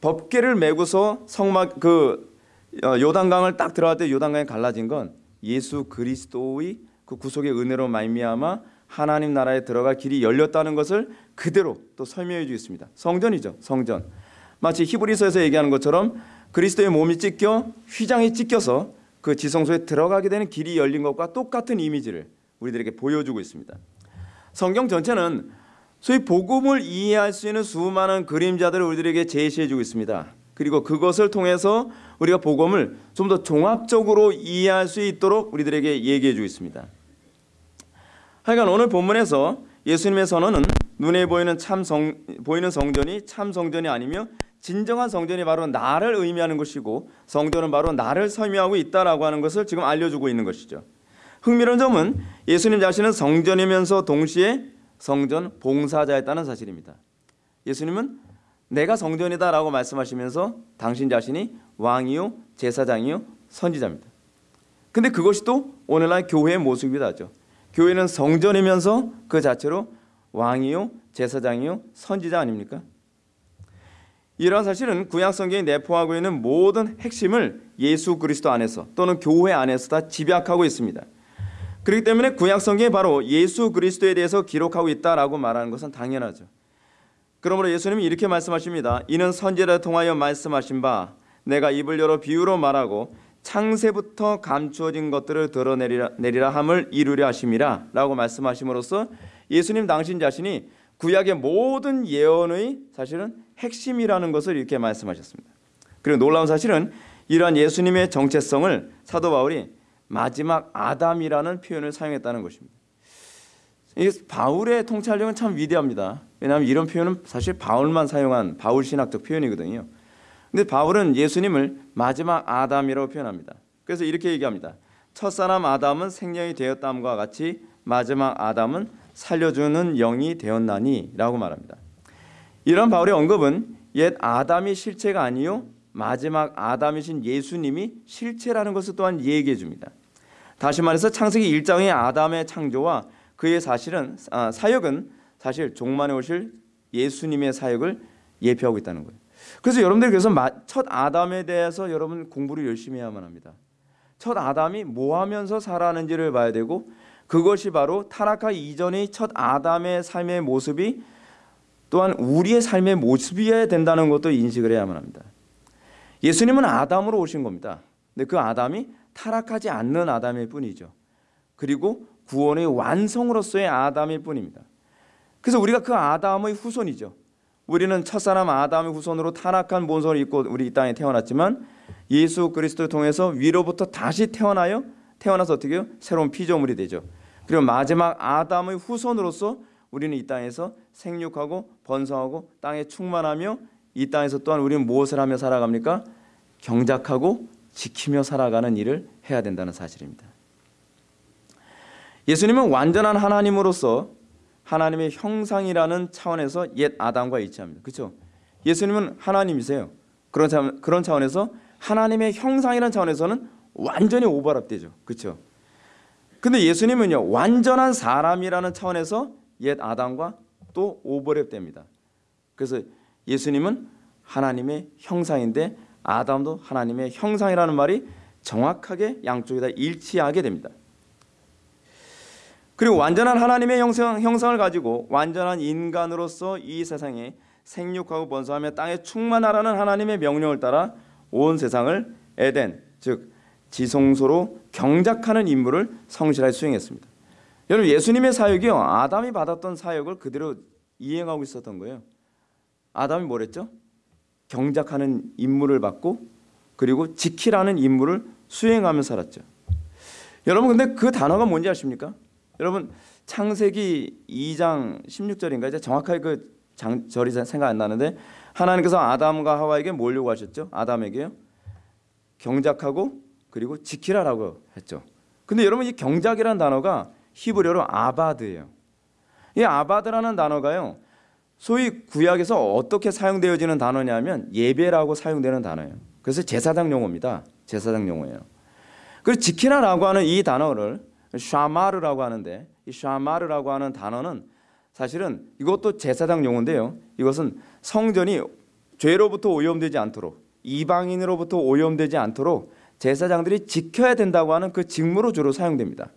S1: 법궤를 메고서 성막 그 어, 요단강을 딱 들어갈 때 요단강이 갈라진 건 예수 그리스도의 그 구속의 은혜로 말미암아 하나님 나라에 들어갈 길이 열렸다는 것을 그대로 또 설명해 주고 있습니다. 성전이죠. 성전. 마치 히브리서에서 얘기하는 것처럼 그리스도의 몸이 찢겨 휘장이 찢겨서 그 지성소에 들어가게 되는 길이 열린 것과 똑같은 이미지를 우리들에게 보여주고 있습니다. 성경 전체는 소위 복음을 이해할 수 있는 수많은 그림자들을 우리들에게 제시해 주고 있습니다. 그리고 그것을 통해서 우리가 복음을 좀 더 종합적으로 이해할 수 있도록 우리들에게 얘기해 주고 있습니다. 하여간 오늘 본문에서 예수님의 선언은 눈에 보이는 참 성, 보이는 성전이 참 성전이 아니며 진정한 성전이 바로 나를 의미하는 것이고 성전은 바로 나를 설명하고 있다라고 하는 것을 지금 알려주고 있는 것이죠. 흥미로운 점은 예수님 자신은 성전이면서 동시에 성전 봉사자였다는 사실입니다. 예수님은 내가 성전이다라고 말씀하시면서 당신 자신이 왕이요 제사장이요 선지자입니다. 근데 그것이 또 오늘날 교회의 모습이다죠. 교회는 성전이면서 그 자체로 왕이요 제사장이요 선지자 아닙니까? 이러한 사실은 구약 성경이 내포하고 있는 모든 핵심을 예수 그리스도 안에서 또는 교회 안에서 다 집약하고 있습니다. 그렇기 때문에 구약 성경이 바로 예수 그리스도에 대해서 기록하고 있다라고 말하는 것은 당연하죠. 그러므로 예수님이 이렇게 말씀하십니다. 이는 선지자를 통하여 말씀하신 바 내가 입을 열어 비유로 말하고 창세부터 감추어진 것들을 드러내리라 내리라 함을 이루려 하심이라라고 말씀하심으로써 예수님 당신 자신이 구약의 모든 예언의 사실은 핵심이라는 것을 이렇게 말씀하셨습니다. 그리고 놀라운 사실은 이러한 예수님의 정체성을 사도 바울이 마지막 아담이라는 표현을 사용했다는 것입니다. 이 바울의 통찰력은 참 위대합니다. 왜냐하면 이런 표현은 사실 바울만 사용한 바울 신학적 표현이거든요. 근데 바울은 예수님을 마지막 아담이라고 표현합니다. 그래서 이렇게 얘기합니다. 첫사람 아담은 생명이 되었다함과 같이 마지막 아담은 살려주는 영이 되었나니라고 말합니다. 이런 바울의 언급은 옛 아담이 실체가 아니요 마지막 아담이신 예수님이 실체라는 것을 또한 얘기해 줍니다. 다시 말해서 창세기 1장의 아담의 창조와 그의 사실은 아, 사역은 사실 종만에 오실 예수님의 사역을 예표하고 있다는 거예요. 그래서 여러분들 그래서 첫 아담에 대해서 여러분 공부를 열심히 해야만 합니다. 첫 아담이 뭐 하면서 살아는지를 봐야 되고 그것이 바로 타락하기 이전의 첫 아담의 삶의 모습이 또한 우리의 삶의 모습이어야 된다는 것도 인식을 해야만 합니다. 예수님은 아담으로 오신 겁니다. 근데 그 아담이 타락하지 않는 아담일 뿐이죠. 그리고 구원의 완성으로서의 아담일 뿐입니다. 그래서 우리가 그 아담의 후손이죠. 우리는 첫사람 아담의 후손으로 타락한 본성을 입고 우리 이 땅에 태어났지만 예수 그리스도를 통해서 위로부터 다시 태어나요. 태어나서 어떻게 요 새로운 피조물이 되죠. 그리고 마지막 아담의 후손으로서 우리는 이 땅에서 생육하고 번성하고 땅에 충만하며 이 땅에서 또한 우리는 무엇을 하며 살아갑니까? 경작하고 지키며 살아가는 일을 해야 된다는 사실입니다. 예수님은 완전한 하나님으로서 하나님의 형상이라는 차원에서 옛 아담과 일치합니다. 그렇죠? 예수님은 하나님이세요. 그런 차, 그런 차원에서 하나님의 형상이라는 차원에서는 완전히 오버랩되죠. 그렇죠? 근데 예수님은요. 완전한 사람이라는 차원에서 옛 아담과 또 오버랩됩니다. 그래서 예수님은 하나님의 형상인데 아담도 하나님의 형상이라는 말이 정확하게 양쪽에 다 일치하게 됩니다. 그리고 완전한 하나님의 형상, 형상을 가지고 완전한 인간으로서 이 세상에 생육하고 번성하며 땅에 충만하라는 하나님의 명령을 따라 온 세상을 에덴 즉 지성소로 경작하는 임무를 성실하게 수행했습니다. 여러분 예수님의 사역이요 아담이 받았던 사역을 그대로 이행하고 있었던 거예요. 아담이 뭐랬죠? 경작하는 임무를 받고 그리고 지키라는 임무를 수행하며 살았죠. 여러분 근데 그 단어가 뭔지 아십니까? 여러분 창세기 2장 16절인가 이제 정확하게 그 장, 절이 생각 안 나는데 하나님께서 아담과 하와에게 뭘 요구하셨죠? 아담에게요. 경작하고 그리고 지키라라고 했죠. 근데 여러분 이 경작이라는 단어가 히브리어로 아바드예요. 이 아바드라는 단어가요. 소위 구약에서 어떻게 사용되어지는 단어냐면 예배라고 사용되는 단어예요. 그래서 제사장 용어입니다. 제사장 용어예요. 그리고 지키라라고 하는 이 단어를 샤마르라고 하는데 이 샤마르라고 하는 단어는 사실은 이것도 제사장 용어인데요. 이것은 성전이 죄로부터 오염되지 않도록 이방인으로부터 오염되지 않도록 제사장들이 지켜야 된다고 하는 그 직무로 주로 사용됩니다.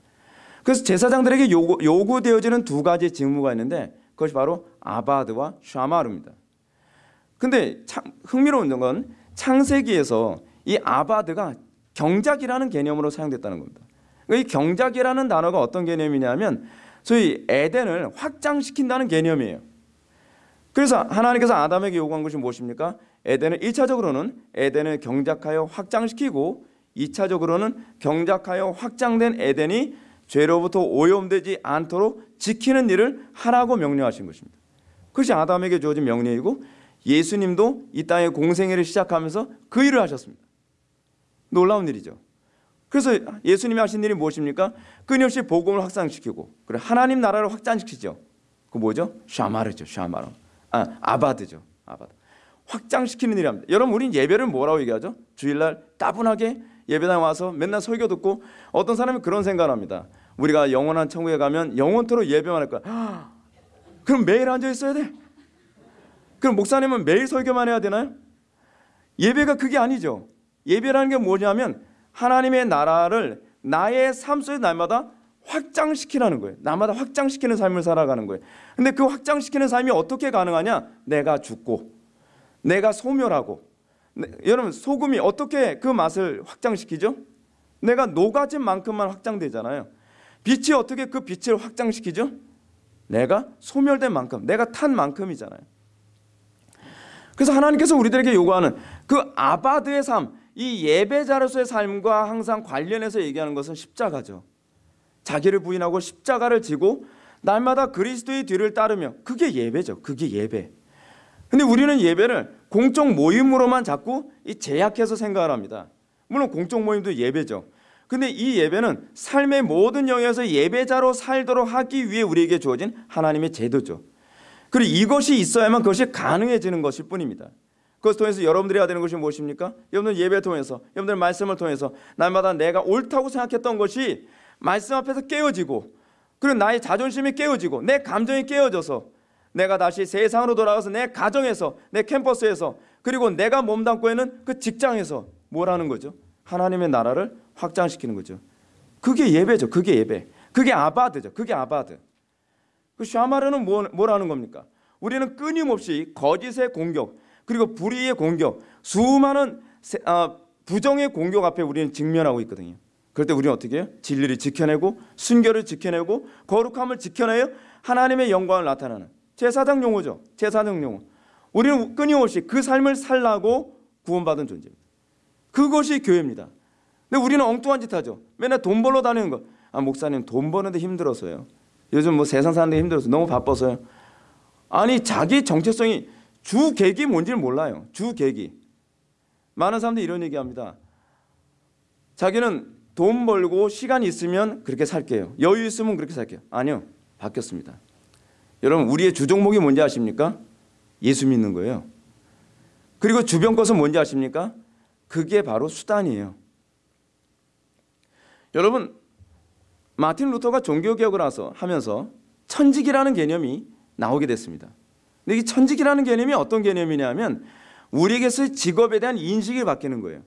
S1: 그래서 제사장들에게 요구, 요구되어지는 두 가지 직무가 있는데 그것이 바로 아바드와 샤마르입니다. 근데 참 흥미로운 건 창세기에서 이 아바드가 경작이라는 개념으로 사용됐다는 겁니다. 이 경작이라는 단어가 어떤 개념이냐면 소위 에덴을 확장시킨다는 개념이에요. 그래서 하나님께서 아담에게 요구한 것이 무엇입니까? 에덴을 1차적으로는 에덴을 경작하여 확장시키고 2차적으로는 경작하여 확장된 에덴이 죄로부터 오염되지 않도록 지키는 일을 하라고 명령하신 것입니다. 그것이 아담에게 주어진 명령이고 예수님도 이 땅의 공생애를 시작하면서 그 일을 하셨습니다. 놀라운 일이죠. 그래서 예수님이 하신 일이 무엇입니까? 끊임없이 복음을 확산시키고 그래 하나님 나라를 확장시키죠. 그 뭐죠? 샤마르죠. 샤마르. 아, 아바드죠. 아바드. 확장시키는 일입니다. 여러분 우린 예배를 뭐라고 얘기하죠? 주일날 따분하게 예배당 와서 맨날 설교 듣고 어떤 사람이 그런 생각을 합니다. 우리가 영원한 천국에 가면 영원토록 예배만 할 거야. 그럼 매일 앉아 있어야 돼? 그럼 목사님은 매일 설교만 해야 되나요? 예배가 그게 아니죠. 예배라는 게 뭐냐면 하나님의 나라를 나의 삶 속에 날마다 확장시키라는 거예요. 나마다 확장시키는 삶을 살아가는 거예요. 근데 그 확장시키는 삶이 어떻게 가능하냐? 내가 죽고 내가 소멸하고 네, 여러분 소금이 어떻게 그 맛을 확장시키죠? 내가 녹아진 만큼만 확장되잖아요. 빛이 어떻게 그 빛을 확장시키죠? 내가 소멸된 만큼, 내가 탄 만큼이잖아요. 그래서 하나님께서 우리들에게 요구하는 그 아바드의 삶, 이 예배자로서의 삶과 항상 관련해서 얘기하는 것은 십자가죠. 자기를 부인하고 십자가를 지고 날마다 그리스도의 뒤를 따르며 그게 예배죠. 그게 예배. 근데 우리는 예배를 공적 모임으로만 자꾸 제약해서 생각을 합니다. 물론 공적 모임도 예배죠. 근데 이 예배는 삶의 모든 영역에서 예배자로 살도록 하기 위해 우리에게 주어진 하나님의 제도죠. 그리고 이것이 있어야만 그것이 가능해지는 것일 뿐입니다. 그것을 통해서 여러분들이 해야 되는 것이 무엇입니까? 여러분들 예배 통해서, 여러분들 말씀을 통해서 날마다 내가 옳다고 생각했던 것이 말씀 앞에서 깨어지고 그리고 나의 자존심이 깨어지고 내 감정이 깨어져서 내가 다시 세상으로 돌아가서 내 가정에서 내 캠퍼스에서 그리고 내가 몸담고 있는 그 직장에서 뭘 하는 거죠? 하나님의 나라를 확장시키는 거죠. 그게 예배죠. 그게 예배. 그게 아바드죠. 그게 아바드. 그 샤마르는 뭐, 뭐라는 겁니까? 우리는 끊임없이 거짓의 공격 그리고 불의의 공격 수많은 세, 아, 부정의 공격 앞에 우리는 직면하고 있거든요. 그럴 때 우리는 어떻게 해요? 진리를 지켜내고 순결을 지켜내고 거룩함을 지켜내요. 하나님의 영광을 나타내는 제사장 용어죠. 제사장 용어. 우리는 끊임없이 그 삶을 살라고 구원받은 존재입니다. 그것이 교회입니다. 근데 우리는 엉뚱한 짓 하죠. 맨날 돈 벌러 다니는 거. 아 목사님 돈 버는데 힘들어서요. 요즘 뭐 세상 사는데 힘들어서 너무 바빠서요. 아니 자기 정체성이 주 계기 뭔지를 몰라요. 주 계기. 많은 사람들이 이런 얘기합니다. 자기는 돈 벌고 시간 있으면 그렇게 살게요. 여유 있으면 그렇게 살게요. 아니요. 바뀌었습니다. 여러분 우리의 주 종목이 뭔지 아십니까? 예수 믿는 거예요. 그리고 주변 것은 뭔지 아십니까? 그게 바로 수단이에요. 여러분 마틴 루터가 종교개혁을 하면서 천직이라는 개념이 나오게 됐습니다. 근데 이 천직이라는 개념이 어떤 개념이냐면 우리에게서 직업에 대한 인식이 바뀌는 거예요.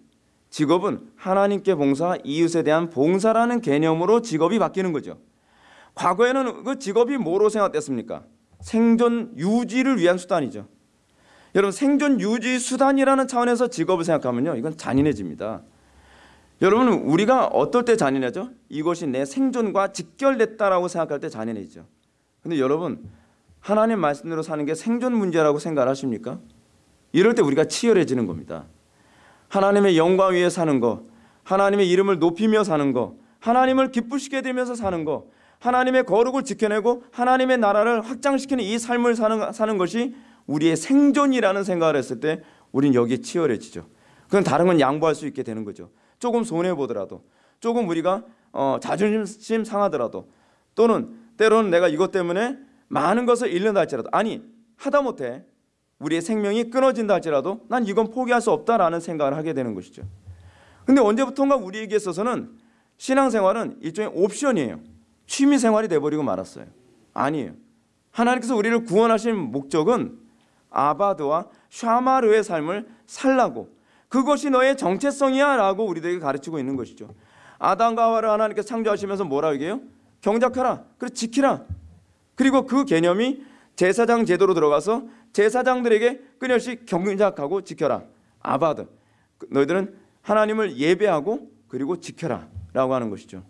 S1: 직업은 하나님께 봉사, 이웃에 대한 봉사라는 개념으로 직업이 바뀌는 거죠. 과거에는 그 직업이 뭐로 생각됐습니까? 생존 유지를 위한 수단이죠. 여러분 생존 유지 수단이라는 차원에서 직업을 생각하면요. 이건 잔인해집니다. 여러분 우리가 어떨 때 잔인하죠? 이것이 내 생존과 직결됐다라고 생각할 때 잔인해지죠. 근데 여러분 하나님 말씀대로 사는 게 생존 문제라고 생각 하십니까? 이럴 때 우리가 치열해지는 겁니다. 하나님의 영광 위에 사는 거, 하나님의 이름을 높이며 사는 거, 하나님을 기쁘시게 되면서 사는 거, 하나님의 거룩을 지켜내고 하나님의 나라를 확장시키는 이 삶을 사는, 사는 것이 우리의 생존이라는 생각을 했을 때 우린 여기에 치열해지죠. 그건 다른 건 양보할 수 있게 되는 거죠. 조금 손해 보더라도, 조금 우리가 어, 자존심 상하더라도, 또는 때로는 내가 이것 때문에 많은 것을 잃는다 할지라도, 아니 하다못해 우리의 생명이 끊어진다 할지라도 난 이건 포기할 수 없다라는 생각을 하게 되는 것이죠. 근데 언제부턴가 우리에게 있어서는 신앙생활은 일종의 옵션이에요. 취미 생활이 돼버리고 말았어요. 아니에요. 하나님께서 우리를 구원하신 목적은 아바드와 샤마르의 삶을 살라고 그것이 너의 정체성이야 라고 우리들에게 가르치고 있는 것이죠. 아담과 하와를 하나님께서 창조하시면서 뭐라 얘기해요? 경작하라. 그리고 지키라. 그리고 그 개념이 제사장 제도로 들어가서 제사장들에게 끊임없이 경작하고 지켜라. 아바드. 너희들은 하나님을 예배하고 그리고 지켜라 라고 하는 것이죠.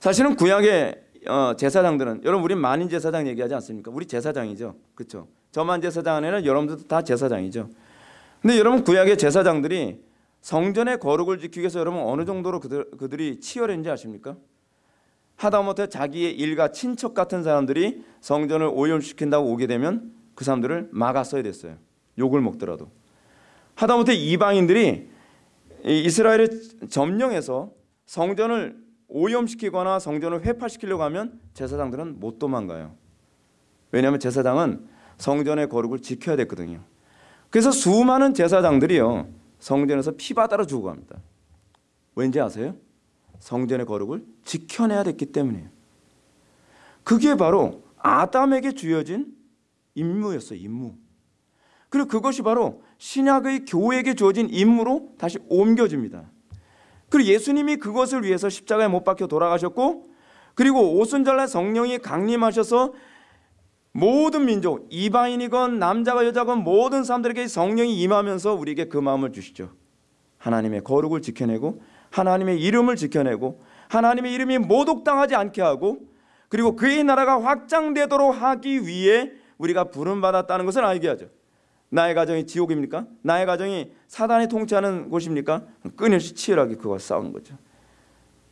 S1: 사실은 구약의 어, 제사장들은 여러분 우리 만인 제사장 얘기하지 않습니까? 우리 제사장이죠. 그렇죠? 저만 제사장 아니라 여러분들도 다 제사장이죠. 근데 여러분 구약의 제사장들이 성전의 거룩을 지키기 위해서 여러분 어느 정도로 그들, 그들이 치열했는지 아십니까? 하다못해 자기의 일가 친척 같은 사람들이 성전을 오염시킨다고 오게 되면 그 사람들을 막았어야 됐어요. 욕을 먹더라도. 하다못해 이방인들이 이스라엘을 점령해서 성전을 오염시키거나 성전을 회파시키려고 하면 제사장들은 못 도망가요. 왜냐하면 제사장은 성전의 거룩을 지켜야 됐거든요. 그래서 수많은 제사장들이요 성전에서 피바다로 죽어갑니다. 왠지 아세요? 성전의 거룩을 지켜내야 됐기 때문이에요. 그게 바로 아담에게 주어진 임무였어요. 임무. 그리고 그것이 바로 신약의 교회에게 주어진 임무로 다시 옮겨집니다. 그리고 예수님이 그것을 위해서 십자가에 못 박혀 돌아가셨고 그리고 오순절날 성령이 강림하셔서 모든 민족 이방인이건 남자가 여자건 모든 사람들에게 성령이 임하면서 우리에게 그 마음을 주시죠. 하나님의 거룩을 지켜내고 하나님의 이름을 지켜내고 하나님의 이름이 모독당하지 않게 하고 그리고 그의 나라가 확장되도록 하기 위해 우리가 부름 받았다는 것을 알게 하죠. 나의 가정이 지옥입니까? 나의 가정이 사단이 통치하는 곳입니까? 끊임없이 치열하게 그와 싸우는 거죠.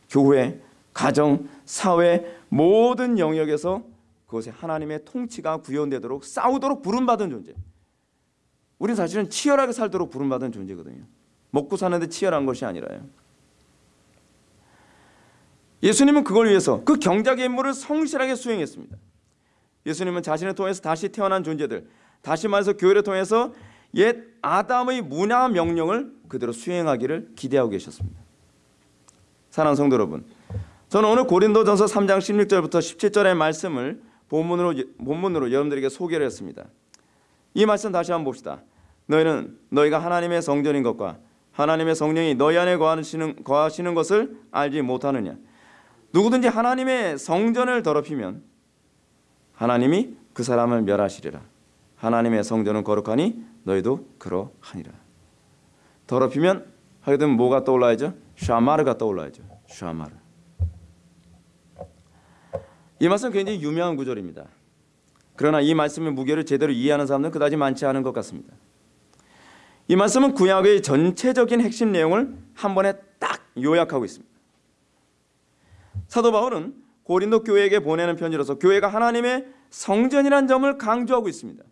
S1: 교회, 가정, 사회 모든 영역에서 그것에 하나님의 통치가 구현되도록 싸우도록 부름받은 존재. 우리는 사실은 치열하게 살도록 부름받은 존재거든요. 먹고 사는데 치열한 것이 아니라요. 예수님은 그걸 위해서 그 경작의 임무를 성실하게 수행했습니다. 예수님은 자신을 통해서 다시 태어난 존재들, 다시 말해서 교회를 통해서 옛 아담의 문화 명령을 그대로 수행하기를 기대하고 계셨습니다. 사랑하는 성도 여러분, 저는 오늘 고린도전서 3장 16절부터 17절의 말씀을 본문으로 본문으로 여러분들에게 소개를 했습니다. 이 말씀 다시 한번 봅시다. 너희는 너희가 하나님의 성전인 것과 하나님의 성령이 너희 안에 거하시는, 거하시는 것을 알지 못하느냐? 누구든지 하나님의 성전을 더럽히면 하나님이 그 사람을 멸하시리라. 하나님의 성전은 거룩하니 너희도 그러하니라. 더럽히면 되면 뭐가 떠올라야죠? 샤마르가 떠올라야죠. 샤마르. 이 말씀 굉장히 유명한 구절입니다. 그러나 이 말씀의 무게를 제대로 이해하는 사람들은 그다지 많지 않은 것 같습니다. 이 말씀은 구약의 전체적인 핵심 내용을 한 번에 딱 요약하고 있습니다. 사도 바울은 고린도 교회에게 보내는 편지로서 교회가 하나님의 성전이란 점을 강조하고 있습니다.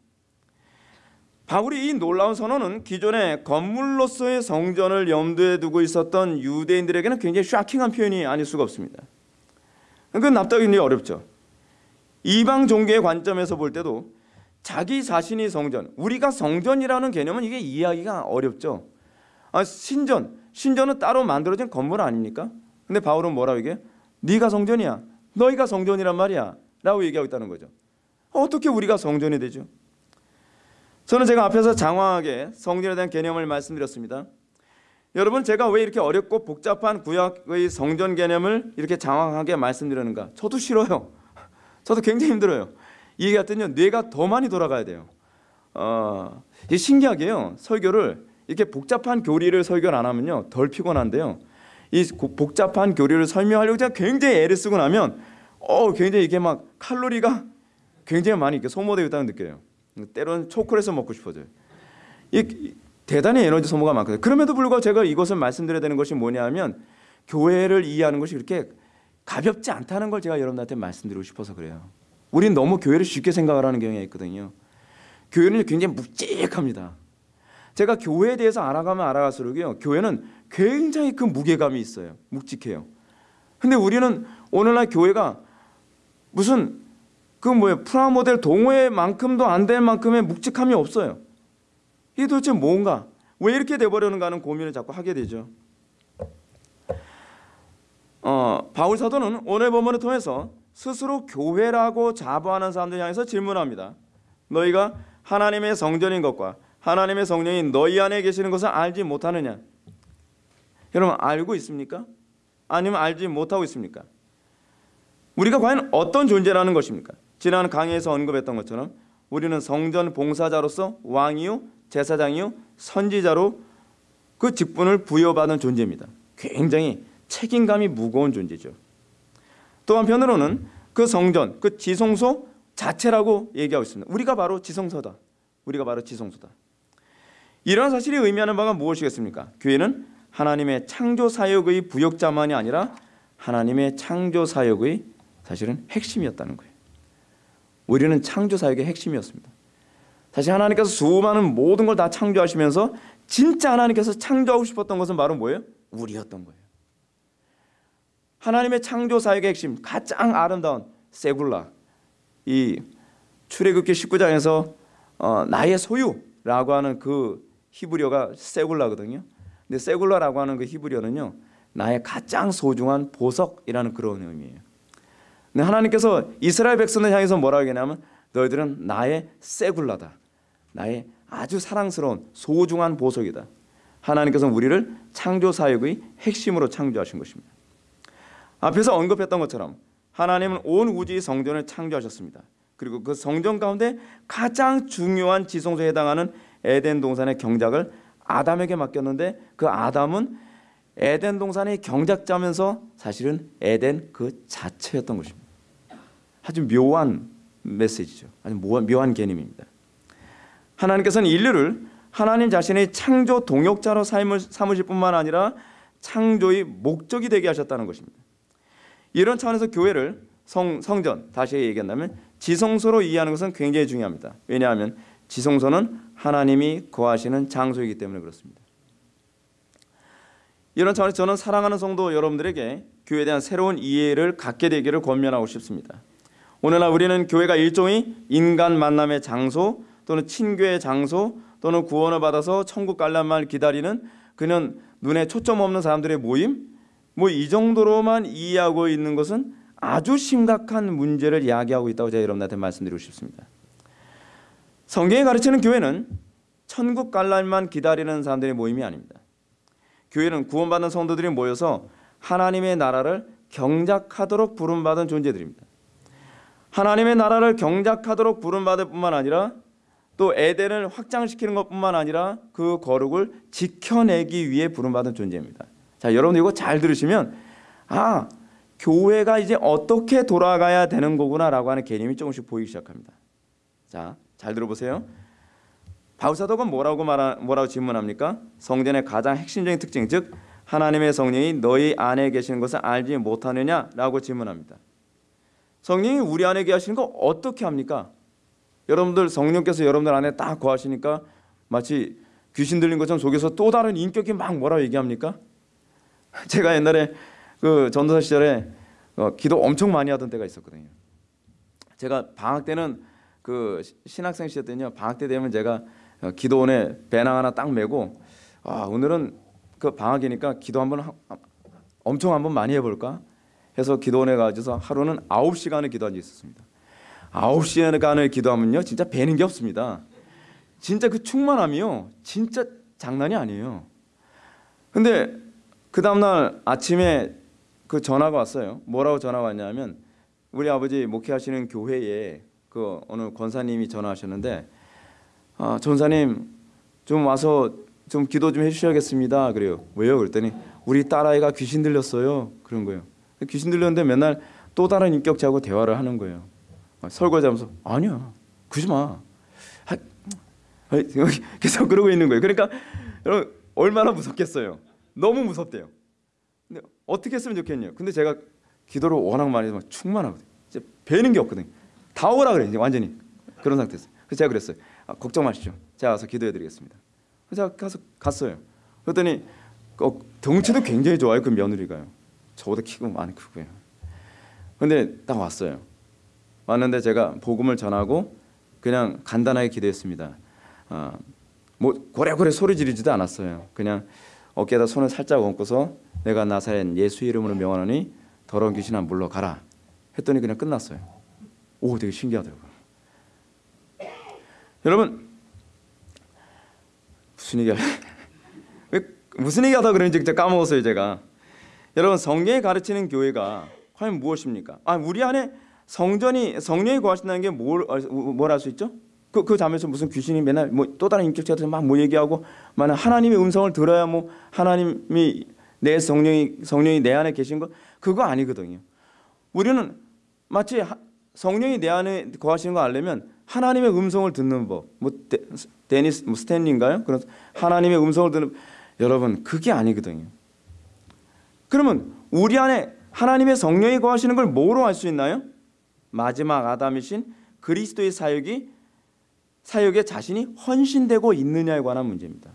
S1: 바울이 이 놀라운 선언은 기존의 건물로서의 성전을 염두에 두고 있었던 유대인들에게는 굉장히 샤킹한 표현이 아닐 수가 없습니다. 그건 납득이 어렵죠. 이방 종교의 관점에서 볼 때도 자기 자신이 성전, 우리가 성전이라는 개념은 이게 이해하기가 어렵죠. 아, 신전, 신전은 따로 만들어진 건물 아닙니까? 근데 바울은 뭐라고 얘기해? 네가 성전이야. 너희가 성전이란 말이야. 라고 얘기하고 있다는 거죠. 어떻게 우리가 성전이 되죠? 저는 제가 앞에서 장황하게 성전에 대한 개념을 말씀드렸습니다. 여러분 제가 왜 이렇게 어렵고 복잡한 구약의 성전 개념을 이렇게 장황하게 말씀드리는가? 저도 싫어요. 저도 굉장히 힘들어요. 이게 같은요 뇌가 더 많이 돌아가야 돼요. 어, 이게 신기하게요 설교를 이렇게 복잡한 교리를 설교를 안 하면요 덜 피곤한데요. 이 복잡한 교리를 설명하려고 제가 굉장히 애를 쓰고 나면 어 굉장히 이게 막 칼로리가 굉장히 많이 이렇게 소모되고 있다는 느껴요. 때로는 초콜릿을 먹고 싶어져요. 이 대단히 에너지 소모가 많거든요. 그럼에도 불구하고 제가 이것을 말씀드려야 되는 것이 뭐냐면 교회를 이해하는 것이 그렇게 가볍지 않다는 걸 제가 여러분들한테 말씀드리고 싶어서 그래요. 우린 너무 교회를 쉽게 생각을 하는 경향이 있거든요. 교회는 굉장히 묵직합니다. 제가 교회에 대해서 알아가면 알아갈수록요. 교회는 굉장히 그 무게감이 있어요. 묵직해요. 근데 우리는 오늘날 교회가 무슨 그 뭐예요? 프라모델 동호회만큼도 안 될 만큼의 묵직함이 없어요. 이게 도대체 뭔가? 왜 이렇게 돼버렸는가 하는 고민을 자꾸 하게 되죠. 어, 바울 사도는 오늘 본문을 통해서 스스로 교회라고 자부하는 사람들 향해서 질문합니다. 너희가 하나님의 성전인 것과 하나님의 성령이 너희 안에 계시는 것을 알지 못하느냐? 여러분 알고 있습니까? 아니면 알지 못하고 있습니까? 우리가 과연 어떤 존재라는 것입니까? 지난 강의에서 언급했던 것처럼 우리는 성전 봉사자로서 왕이요 제사장이요 선지자로 그 직분을 부여받은 존재입니다. 굉장히 책임감이 무거운 존재죠. 또 한편으로는 그 성전, 그 지성소 자체라고 얘기하고 있습니다. 우리가 바로 지성소다. 우리가 바로 지성소다. 이런 사실이 의미하는 바가 무엇이겠습니까? 교회는 하나님의 창조 사역의 부역자만이 아니라 하나님의 창조 사역의 사실은 핵심이었다는 거예요. 우리는 창조 사역의 핵심이었습니다. 사실 하나님께서 수많은 모든 걸 다 창조하시면서 진짜 하나님께서 창조하고 싶었던 것은 바로 뭐예요? 우리였던 거예요. 하나님의 창조 사역의 핵심 가장 아름다운 세굴라 이 출애굽기 19장에서 어, 나의 소유라고 하는 그 히브리어가 세굴라거든요. 근데 세굴라라고 하는 그 히브리어는요 나의 가장 소중한 보석이라는 그런 의미예요. 근데 하나님께서 이스라엘 백성을 향해서 뭐라고 얘기하냐면 너희들은 나의 세굴라다. 나의 아주 사랑스러운 소중한 보석이다. 하나님께서 우리를 창조 사역의 핵심으로 창조하신 것입니다. 앞에서 언급했던 것처럼 하나님은 온 우주의 성전을 창조하셨습니다. 그리고 그 성전 가운데 가장 중요한 지성소에 해당하는 에덴 동산의 경작을 아담에게 맡겼는데 그 아담은 에덴 동산의 경작자면서 사실은 에덴 그 자체였던 것입니다. 아주 묘한 메시지죠. 아주 묘한 개념입니다. 하나님께서는 인류를 하나님 자신의 창조 동역자로 삼으실 뿐만 아니라 창조의 목적이 되게 하셨다는 것입니다. 이런 차원에서 교회를 성, 성전 다시 얘기한다면 지성소로 이해하는 것은 굉장히 중요합니다. 왜냐하면 지성소는 하나님이 거하시는 장소이기 때문에 그렇습니다. 이런 차원에서 저는 사랑하는 성도 여러분들에게 교회에 대한 새로운 이해를 갖게 되기를 권면하고 싶습니다. 오늘날 우리는 교회가 일종의 인간 만남의 장소 또는 친교의 장소 또는 구원을 받아서 천국 갈란만 기다리는 그는 눈에 초점 없는 사람들의 모임 뭐 이 정도로만 이해하고 있는 것은 아주 심각한 문제를 이야기하고 있다고 제가 여러분한테 말씀드리고 싶습니다. 성경이 가르치는 교회는 천국 갈날만 기다리는 사람들의 모임이 아닙니다. 교회는 구원받은 성도들이 모여서 하나님의 나라를 경작하도록 부름받은 존재들입니다. 하나님의 나라를 경작하도록 부름받을 뿐만 아니라 또 에덴을 확장시키는 것뿐만 아니라 그 거룩을 지켜내기 위해 부름받은 존재입니다. 자, 여러분 이거 잘 들으시면 아, 교회가 이제 어떻게 돌아가야 되는 거구나라고 하는 개념이 조금씩 보이기 시작합니다. 자, 잘 들어보세요. 바울사도가 뭐라고 말하, 뭐라고 질문합니까? 성전의 가장 핵심적인 특징, 즉 하나님의 성령이 너희 안에 계시는 것을 알지 못하느냐라고 질문합니다. 성령이 우리 안에 계시는 거 어떻게 합니까? 여러분들 성령께서 여러분들 안에 딱 거하시니까 마치 귀신 들린 것처럼 속에서 또 다른 인격이 막 뭐라고 얘기합니까? 제가 옛날에 그 전도사 시절에 어, 기도 엄청 많이 하던 때가 있었거든요. 제가 방학 때는 그 신학생 시절 때는요. 방학 때 되면 제가 어, 기도원에 배낭 하나 딱 메고 아 오늘은 그 방학이니까 기도 한번 엄청 한번 많이 해볼까 해서 기도원에 가서 하루는 아홉 시간을 기도한 적이 있었습니다. 아홉 시간을 기도하면요 진짜 배는 게 없습니다. 진짜 그 충만함이요 진짜 장난이 아니에요. 근데 그 다음날 아침에 그 전화가 왔어요. 뭐라고 전화가 왔냐면 우리 아버지 목회하시는 교회에 그 어느 권사님이 전화하셨는데 아, 전사님 좀 와서 좀 기도 좀 해주셔야겠습니다. 그래요. 왜요? 그랬더니 우리 딸아이가 귀신 들렸어요. 그런 거예요. 귀신 들렸는데 맨날 또 다른 인격자하고 대화를 하는 거예요. 설거지하면서 아니야 그러지 마. 계속 그러고 있는 거예요. 그러니까 여러분 얼마나 무섭겠어요. 너무 무섭대요. 근데 어떻게 했으면 좋겠냐. 근데 제가 기도를 워낙 많이 해서 충만하거든요. 배는 게 없거든요. 다 오라 그래 이제 완전히 그런 상태였어요. 그래서 제가 그랬어요. 아, 걱정 마시죠. 제가 가서 기도해 드리겠습니다. 그래서 제가 가서 갔어요. 그랬더니 어, 덩치도 굉장히 좋아요. 그 며느리가요. 저보다 키가 많이 크고요. 근데 딱 왔어요. 왔는데 제가 복음을 전하고 그냥 간단하게 기도했습니다. 아, 뭐 고래고래 소리 지르지도 않았어요. 그냥 어깨에다 손을 살짝 얹고서 내가 나사렛 예수 이름으로 명하노니 더러운 귀신아 물러가라 했더니 그냥 끝났어요. 오 되게 신기하더라고요. 여러분 무슨 얘기 왜 무슨 얘기 하다 그런지 까먹었어요 제가. 여러분 성경이 가르치는 교회가 과연 무엇입니까? 아 우리 안에 성전이 성령이 거하신다는 게 뭘 뭘 할 수 있죠? 그, 그 잠에서 무슨 귀신이 맨날 뭐 또 다른 인격체가 막뭐 얘기하고 만약 하나님의 음성을 들어야 뭐 하나님이 내 성령이 성령이 내 안에 계신 거 그거 아니거든요. 우리는 마치 하, 성령이 내 안에 거하시는 거 알려면 하나님의 음성을 듣는 법. 뭐 데, 데니스 뭐 스탠리인가요? 그런 하나님의 음성을 듣는 여러분 그게 아니거든요. 그러면 우리 안에 하나님의 성령이 거하시는 걸 뭐로 알 수 있나요? 마지막 아담이신 그리스도의 사역이 사역에 자신이 헌신되고 있느냐에 관한 문제입니다.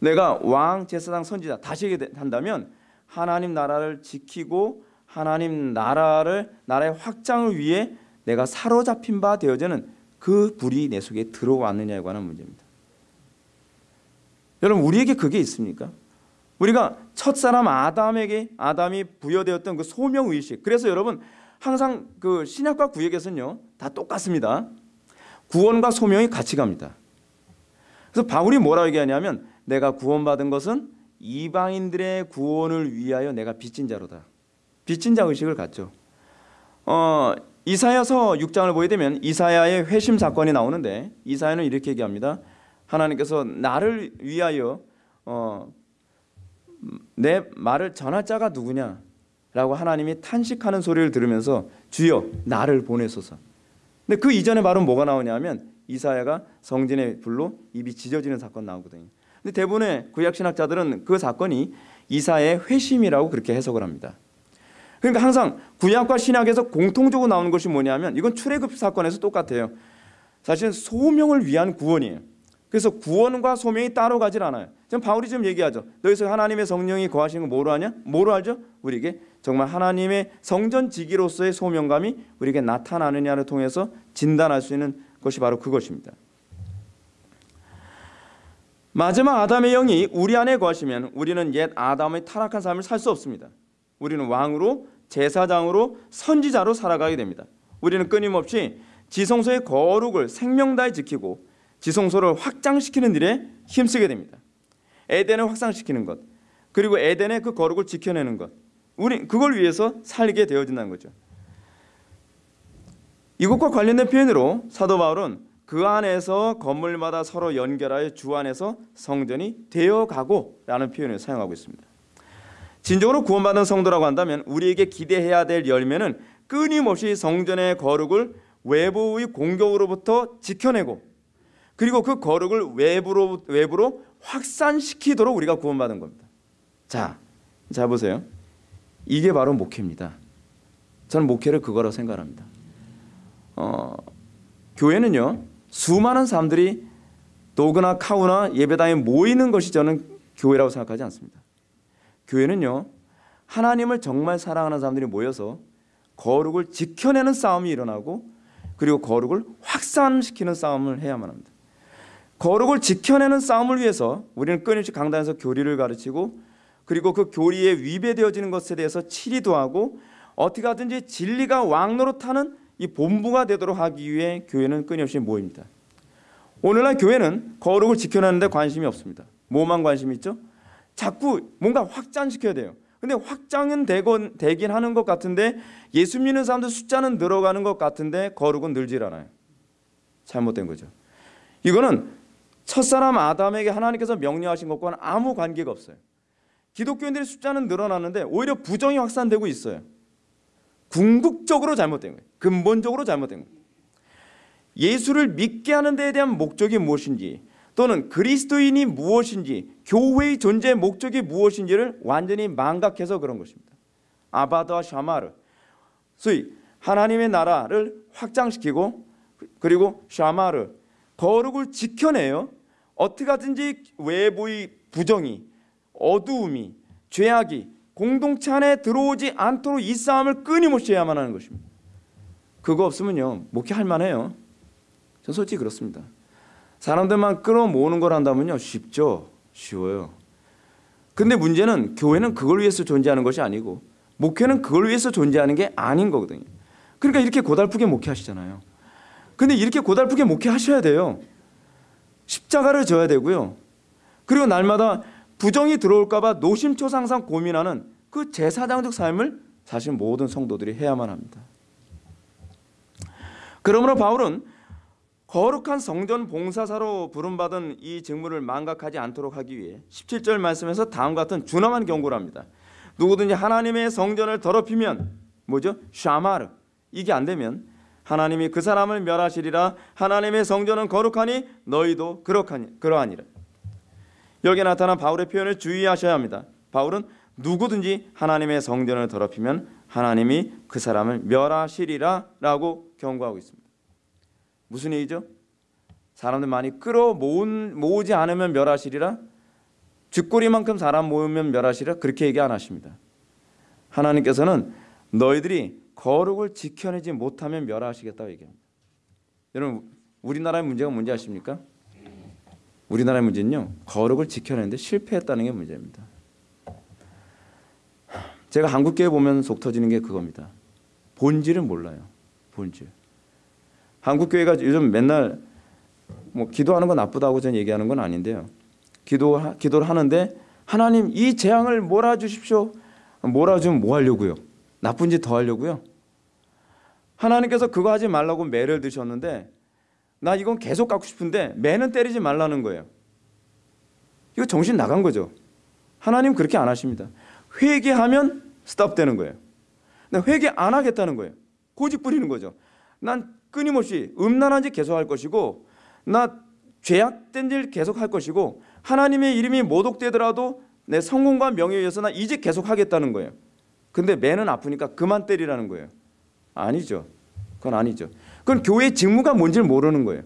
S1: 내가 왕, 제사장, 선지자 다시 한다면 하나님 나라를 지키고 하나님 나라를 나라의 확장을 위해 내가 사로잡힌 바 되어지는 그 불이 내 속에 들어왔느냐에 관한 문제입니다. 여러분 우리에게 그게 있습니까? 우리가 첫사람 아담에게 아담이 부여되었던 그 소명 의식. 그래서 여러분 항상 그 신약과 구약에서는요 다 똑같습니다. 구원과 소명이 같이 갑니다. 그래서 바울이 뭐라고 얘기하냐면 내가 구원받은 것은 이방인들의 구원을 위하여 내가 빚진 자로다. 빚진 자 의식을 갖죠. 어, 이사야서 6장을 보게 되면 이사야의 회심 사건이 나오는데 이사야는 이렇게 얘기합니다. 하나님께서 나를 위하여 어, 내 말을 전할 자가 누구냐? 라고 하나님이 탄식하는 소리를 들으면서 주여 나를 보내소서. 근데 그 이전에 바로 뭐가 나오냐면 이사야가 성진의 불로 입이 찢어지는 사건 나오거든요. 근데 대부분의 구약 신학자들은 그 사건이 이사의 회심이라고 그렇게 해석을 합니다. 그러니까 항상 구약과 신약에서 공통적으로 나오는 것이 뭐냐면 이건 출애굽 사건에서 똑같아요. 사실 소명을 위한 구원이에요. 그래서 구원과 소명이 따로 가질 않아요. 지금 바울이 지금 얘기하죠. 너희서 하나님의 성령이 거하시는 거 뭐로 하냐? 뭐로 알죠? 우리에게 정말 하나님의 성전 지기로서의 소명감이 우리에게 나타나느냐를 통해서 진단할 수 있는 것이 바로 그것입니다. 마지막 아담의 영이 우리 안에 거하시면 우리는 옛 아담의 타락한 삶을 살 수 없습니다. 우리는 왕으로 제사장으로 선지자로 살아가게 됩니다. 우리는 끊임없이 지성소의 거룩을 생명 다해 지키고 지성소를 확장시키는 일에 힘쓰게 됩니다. 에덴을 확장시키는 것, 그리고 에덴의 그 거룩을 지켜내는 것, 우리 그걸 위해서 살게 되어진다는 거죠. 이것과 관련된 표현으로 사도 바울은 그 안에서 건물마다 서로 연결하여 주 안에서 성전이 되어가고 라는 표현을 사용하고 있습니다. 진정으로 구원받은 성도라고 한다면 우리에게 기대해야 될 열매는 끊임없이 성전의 거룩을 외부의 공격으로부터 지켜내고 그리고 그 거룩을 외부로 외부로 확산시키도록 우리가 구원받은 겁니다. 자, 자 보세요. 이게 바로 목회입니다. 저는 목회를 그거라고 생각합니다. 어, 교회는요 수많은 사람들이 도그나 카우나 예배당에 모이는 것이 저는 교회라고 생각하지 않습니다. 교회는요 하나님을 정말 사랑하는 사람들이 모여서 거룩을 지켜내는 싸움이 일어나고 그리고 거룩을 확산시키는 싸움을 해야만 합니다. 거룩을 지켜내는 싸움을 위해서 우리는 끊임없이 강단에서 교리를 가르치고 그리고 그 교리에 위배되어지는 것에 대해서 치리도 하고 어떻게 하든지 진리가 왕노릇하는 이 본부가 되도록 하기 위해 교회는 끊임없이 모입니다. 오늘날 교회는 거룩을 지켜내는데 관심이 없습니다. 뭐만 관심이 있죠? 자꾸 뭔가 확장시켜야 돼요. 근데 확장은 되건 되긴 하는 것 같은데 예수 믿는 사람들 숫자는 늘어가는 것 같은데 거룩은 늘질 않아요. 잘못된 거죠. 이거는 첫사람 아담에게 하나님께서 명령하신 것과는 아무 관계가 없어요. 기독교인들의 숫자는 늘어나는데 오히려 부정이 확산되고 있어요. 궁극적으로 잘못된 거예요. 근본적으로 잘못된 거예요. 예수를 믿게 하는 데에 대한 목적이 무엇인지 또는 그리스도인이 무엇인지 교회의 존재의 목적이 무엇인지를 완전히 망각해서 그런 것입니다. 아바드와 샤마르 소위 하나님의 나라를 확장시키고 그리고 샤마르 거룩을 지켜내요. 어떻게 하든지 외부의 부정이 어두움이 죄악이 공동체 안에 들어오지 않도록 이 싸움을 끊임없이 해야만 하는 것입니다. 그거 없으면요 목회할 만해요. 전 솔직히 그렇습니다. 사람들만 끌어모으는 걸 한다면요 쉽죠, 쉬워요. 근데 문제는 교회는 그걸 위해서 존재하는 것이 아니고 목회는 그걸 위해서 존재하는 게 아닌 거거든요. 그러니까 이렇게 고달프게 목회하시잖아요. 근데 이렇게 고달프게 목회하셔야 돼요. 십자가를 져야 되고요. 그리고 날마다 부정이 들어올까 봐 노심초사 항상 고민하는 그 제사장적 삶을 사실 모든 성도들이 해야만 합니다. 그러므로 바울은 거룩한 성전 봉사사로 부름받은 이 직무를 망각하지 않도록 하기 위해 17절 말씀에서 다음과 같은 준엄한 경고를 합니다. 누구든지 하나님의 성전을 더럽히면 뭐죠? 샤마르 이게 안 되면 하나님이 그 사람을 멸하시리라 하나님의 성전은 거룩하니 너희도 그렇하니 그러하니라. 여기에 나타난 바울의 표현을 주의하셔야 합니다. 바울은 누구든지 하나님의 성전을 더럽히면 하나님이 그 사람을 멸하시리라 라고 경고하고 있습니다. 무슨 얘기죠? 사람들 많이 끌어 모으지 않으면 멸하시리라. 쥐꼬리만큼 사람 모으면 멸하시리라. 그렇게 얘기 안 하십니다. 하나님께서는 너희들이 거룩을 지켜내지 못하면 멸하시겠다고 얘기합니다. 여러분 우리나라의 문제가 뭔지 아십니까? 우리나라의 문제는요 거룩을 지켜내는데 실패했다는 게 문제입니다. 제가 한국 교회 보면 속 터지는 게 그겁니다. 본질은 몰라요. 본질. 한국 교회가 요즘 맨날 뭐 기도하는 건 나쁘다고 저는 얘기하는 건 아닌데요. 기도 기도를 하는데 하나님 이 재앙을 몰아 주십시오. 몰아 주면 뭐 하려고요? 나쁜 짓 더 하려고요. 하나님께서 그거 하지 말라고 매를 드셨는데 나 이건 계속 갖고 싶은데 매는 때리지 말라는 거예요. 이거 정신 나간 거죠. 하나님 그렇게 안 하십니다. 회개하면 스탑되는 거예요. 근데 회개 안 하겠다는 거예요. 고집 부리는 거죠. 난 끊임없이 음란한 짓 계속 할 것이고 나 죄악된 일 계속 할 것이고 하나님의 이름이 모독되더라도 내 성공과 명예에 의해서 나 이제 계속 하겠다는 거예요. 근데 매는 아프니까 그만 때리라는 거예요. 아니죠. 그건 아니죠. 그건 교회의 직무가 뭔지를 모르는 거예요.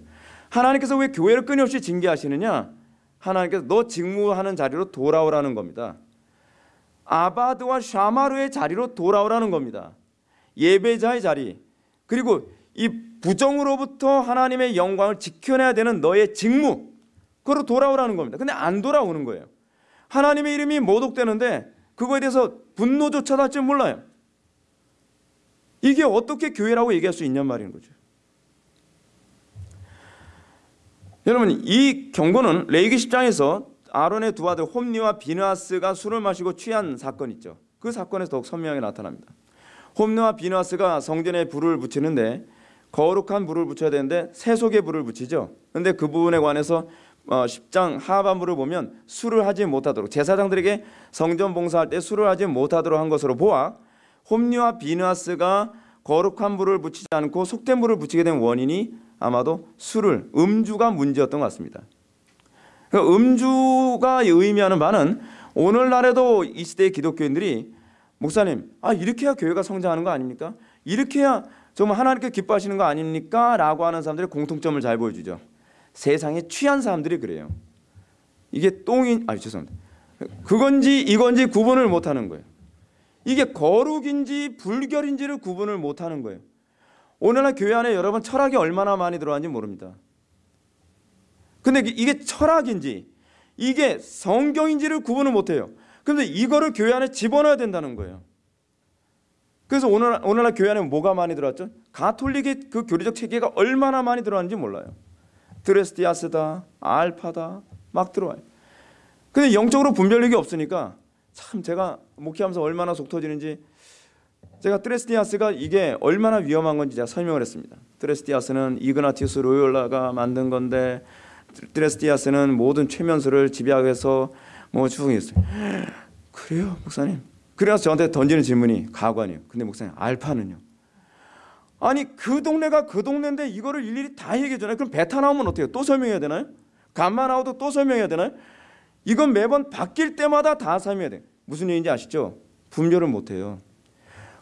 S1: 하나님께서 왜 교회를 끊임없이 징계하시느냐? 하나님께서 너 직무하는 자리로 돌아오라는 겁니다. 아바드와 샤마르의 자리로 돌아오라는 겁니다. 예배자의 자리. 그리고 이 부정으로부터 하나님의 영광을 지켜내야 되는 너의 직무. 그로 돌아오라는 겁니다. 근데 안 돌아오는 거예요. 하나님의 이름이 모독되는데 그거에 대해서 분노조차도 할줄 몰라요. 이게 어떻게 교회라고 얘기할 수 있냔 말인 거죠. 여러분 이 경고는 레이기 10장에서 아론의 두 아들 홈니와 비누아스가 술을 마시고 취한 사건 있죠. 그 사건에서 더욱 선명하게 나타납니다. 홈니와 비누아스가 성전에 불을 붙이는데 거룩한 불을 붙여야 되는데 세속의 불을 붙이죠. 근데 그 부분에 관해서 10장 어, 하반부를 보면 술을 하지 못하도록 제사장들에게 성전 봉사할 때 술을 하지 못하도록 한 것으로 보아 홈리와 비누아스가 거룩한 불을 붙이지 않고 속된 불을 붙이게 된 원인이 아마도 술을 음주가 문제였던 것 같습니다. 그러니까 음주가 의미하는 바는 오늘날에도 이 시대의 기독교인들이 목사님, 아 이렇게 해야 교회가 성장하는 거 아닙니까? 이렇게 해야 정말 하나님께 기뻐하시는 거 아닙니까? 라고 하는 사람들의 공통점을 잘 보여주죠. 세상에 취한 사람들이 그래요. 이게 똥이 아 죄송합니다. 그건지 이건지 구분을 못하는 거예요. 이게 거룩인지 불결인지를 구분을 못하는 거예요. 오늘날 교회 안에 여러분 철학이 얼마나 많이 들어왔는지 모릅니다. 근데 이게 철학인지 이게 성경인지를 구분을 못해요. 그런데 이거를 교회 안에 집어넣어야 된다는 거예요. 그래서 오늘, 오늘날 교회 안에 뭐가 많이 들어왔죠? 가톨릭의 그 교리적 체계가 얼마나 많이 들어왔는지 몰라요. 드레스티아스다, 알파다 막 들어와요. 근데 영적으로 분별력이 없으니까 참 제가 목회하면서 얼마나 속 터지는지 제가 트레스티아스가 이게 얼마나 위험한 건지 제가 설명을 했습니다. 트레스티아스는 이그나티우스 로열라가 만든 건데 트레스티아스는 모든 최면수를 집약해서 뭐 추궁했어요. 그래요, 목사님. 그래서 저한테 던지는 질문이 가관이에요. 근데 목사님 알파는요? 아니 그 동네가 그 동네인데 이거를 일일이 다 얘기해 주나요? 그럼 베타 나오면 어때요? 또 설명해야 되나요? 감마 나오도 또 설명해야 되나요? 이건 매번 바뀔 때마다 다 설명해야 돼. 무슨 얘기인지 아시죠? 분별을 못 해요.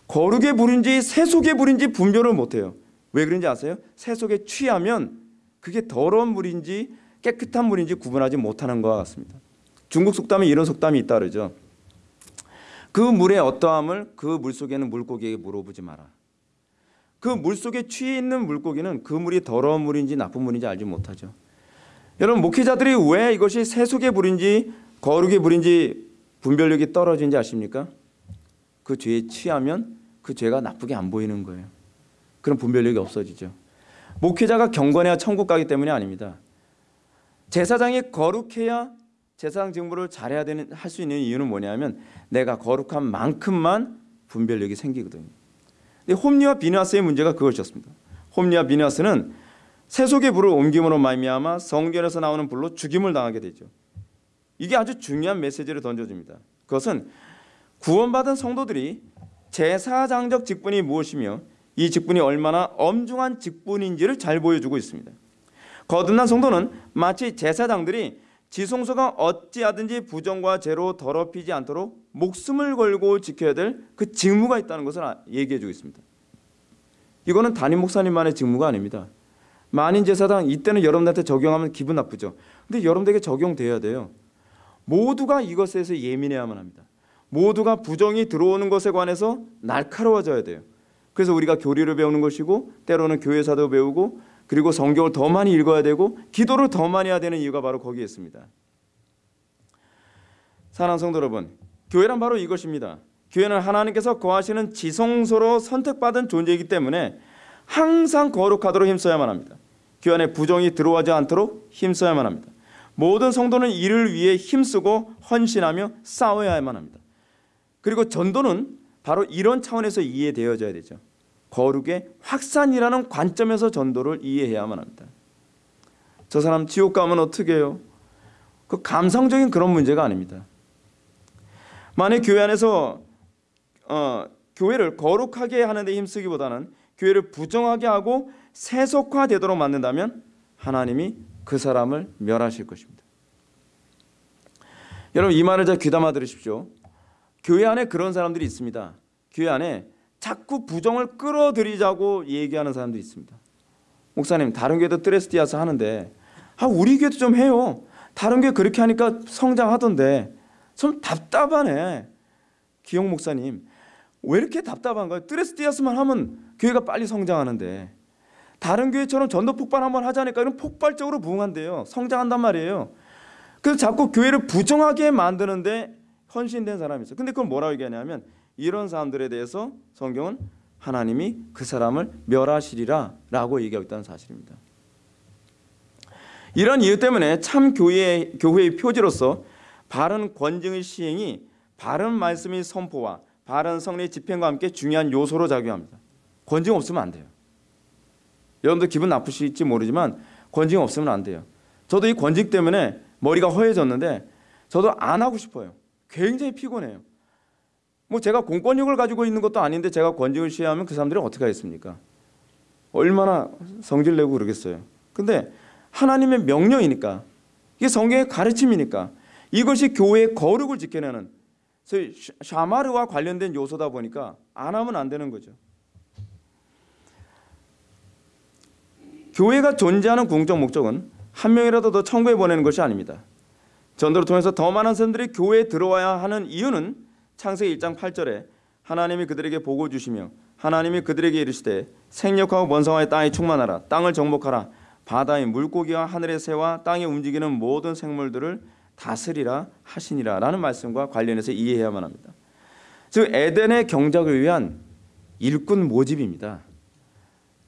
S1: 거룩의 불인지 세속의 불인지 분별을 못 해요. 왜 그런지 아세요? 세속에 취하면 그게 더러운 물인지 깨끗한 물인지 구분하지 못하는 것 같습니다. 중국 속담에 이런 속담이 있다 그러죠. 그 물의 어떠함을 그 물 속에 있는 물고기에게 물어보지 마라. 그 물 속에 취해 있는 물고기는 그 물이 더러운 물인지 나쁜 물인지 알지 못하죠. 여러분 목회자들이 왜 이것이 세속의 물인지 거룩의 물인지 분별력이 떨어진지 아십니까? 그 죄에 취하면 그 죄가 나쁘게 안 보이는 거예요. 그런 분별력이 없어지죠. 목회자가 경건해야 천국 가기 때문이 아닙니다. 제사장이 거룩해야 제사장 직무를 잘해야 되는 할 수 있는 이유는 뭐냐면 내가 거룩한 만큼만 분별력이 생기거든요. 홈리와 비나스의 문제가 그것이었습니다. 홈리와 비나스는 세속의 불을 옮김으로 말미암아 성전에서 나오는 불로 죽임을 당하게 되죠. 이게 아주 중요한 메시지를 던져줍니다. 그것은 구원받은 성도들이 제사장적 직분이 무엇이며 이 직분이 얼마나 엄중한 직분인지를 잘 보여주고 있습니다. 거듭난 성도는 마치 제사장들이 지성소가 어찌하든지 부정과 죄로 더럽히지 않도록 목숨을 걸고 지켜야 될 그 직무가 있다는 것을 아- 얘기해 주고 있습니다. 이거는 담임 목사님만의 직무가 아닙니다. 만인 제사장 이때는 여러분들한테 적용하면 기분 나쁘죠. 근데 여러분들에게 적용돼야 돼요. 모두가 이것에 대해서 예민해야만 합니다. 모두가 부정이 들어오는 것에 관해서 날카로워져야 돼요. 그래서 우리가 교리를 배우는 것이고 때로는 교회사도 배우고 그리고 성경을 더 많이 읽어야 되고 기도를 더 많이 해야 되는 이유가 바로 거기에 있습니다. 사랑하는 성도 여러분, 교회란 바로 이것입니다. 교회는 하나님께서 거하시는 지성소로 선택받은 존재이기 때문에 항상 거룩하도록 힘써야만 합니다. 교회 안에 부정이 들어오지 않도록 힘써야만 합니다. 모든 성도는 이를 위해 힘쓰고 헌신하며 싸워야만 합니다. 그리고 전도는 바로 이런 차원에서 이해되어져야 되죠. 거룩의 확산이라는 관점에서 전도를 이해해야만 합니다. 저 사람 지옥 가면 어떻게 해요? 그 감성적인 그런 문제가 아닙니다. 만약 교회 안에서 어, 교회를 거룩하게 하는 데 힘쓰기보다는 교회를 부정하게 하고 세속화되도록 만든다면 하나님이 그 사람을 멸하실 것입니다. 여러분 이 말을 잘 귀담아 들으십시오. 교회 안에 그런 사람들이 있습니다. 교회 안에 자꾸 부정을 끌어들이자고 얘기하는 사람도 있습니다. 목사님 다른 교회도 트레스티아스 하는데 아 우리 교회도 좀 해요. 다른 교회 그렇게 하니까 성장하던데 좀 답답하네. 기영 목사님 왜 이렇게 답답한가요? 트레스티아스만 하면 교회가 빨리 성장하는데 다른 교회처럼 전도 폭발 한번 하자니까 이런 폭발적으로 부흥한대요. 성장한단 말이에요. 그래서 자꾸 교회를 부정하게 만드는데 헌신된 사람이 있어요. 근데 그걸 뭐라고 얘기하냐면 이런 사람들에 대해서 성경은 하나님이 그 사람을 멸하시리라 라고 얘기하고 있다는 사실입니다. 이런 이유 때문에 참 교회 교회의 표지로서 바른 권징의 시행이 바른 말씀의 선포와 바른 성례의 집행과 함께 중요한 요소로 작용합니다. 권징 없으면 안 돼요. 여러분들 기분 나쁘실지 모르지만 권징 없으면 안 돼요. 저도 이 권징 때문에 머리가 허해졌는데 저도 안 하고 싶어요. 굉장히 피곤해요. 뭐 제가 공권력을 가지고 있는 것도 아닌데 제가 권징을 시행하면 그 사람들이 어떻게 하겠습니까? 얼마나 성질 내고 그러겠어요. 근데 하나님의 명령이니까 이게 성경의 가르침이니까 이것이 교회의 거룩을 지켜내는 소위 샤마르와 관련된 요소다 보니까 안 하면 안 되는 거죠. 교회가 존재하는 궁극적 목적은 한 명이라도 더 천국에 보내는 것이 아닙니다. 전도를 통해서 더 많은 사람들이 교회에 들어와야 하는 이유는 창세기 1장 8절에 하나님이 그들에게 복을 주시며 하나님이 그들에게 이르시되 생력하고 번성하여 땅에 충만하라 땅을 정복하라 바다의 물고기와 하늘의 새와 땅에 움직이는 모든 생물들을 다스리라 하시니라 라는 말씀과 관련해서 이해해야만 합니다. 즉 에덴의 경작을 위한 일꾼 모집입니다.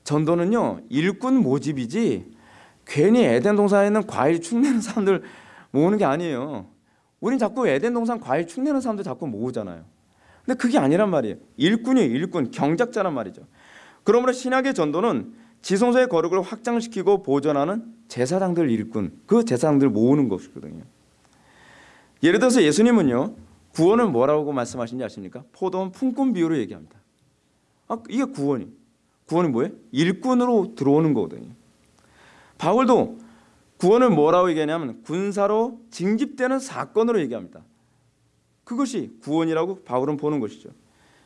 S1: 전도는요 일꾼 모집이지 괜히 에덴 동산에 있는 과일 축내는 사람들 모으는 게 아니에요. 우린 자꾸 에덴 동산 과일 축내는 사람들 자꾸 모으잖아요. 근데 그게 아니란 말이에요. 일꾼이에요. 일꾼 경작자란 말이죠. 그러므로 신약의 전도는 지성소의 거룩을 확장시키고 보존하는 제사장들 일꾼 그 제사장들 모으는 것이거든요. 예를 들어서 예수님은요 구원을 뭐라고 말씀하신지 아십니까? 포도원 품꾼 비유로 얘기합니다. 아 이게 구원이 구원이 뭐예요? 일꾼으로 들어오는 거거든요. 바울도 구원을 뭐라고 얘기하냐면 군사로 징집되는 사건으로 얘기합니다. 그것이 구원이라고 바울은 보는 것이죠.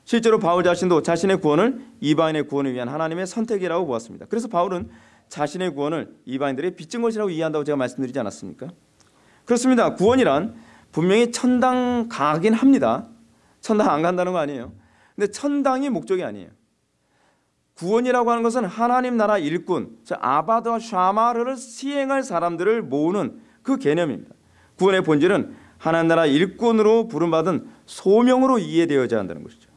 S1: 실제로 바울 자신도 자신의 구원을 이방인의 구원을 위한 하나님의 선택이라고 보았습니다. 그래서 바울은 자신의 구원을 이방인들에게 빚진 것이라고 이해한다고 제가 말씀드리지 않았습니까? 그렇습니다. 구원이란 분명히 천당 가긴 합니다. 천당 안 간다는 거 아니에요. 근데 천당이 목적이 아니에요. 구원이라고 하는 것은 하나님 나라 일꾼, 아바드와 샤마르를 시행할 사람들을 모으는 그 개념입니다. 구원의 본질은 하나님 나라 일꾼으로 부름받은 소명으로 이해되어야 한다는 것이죠.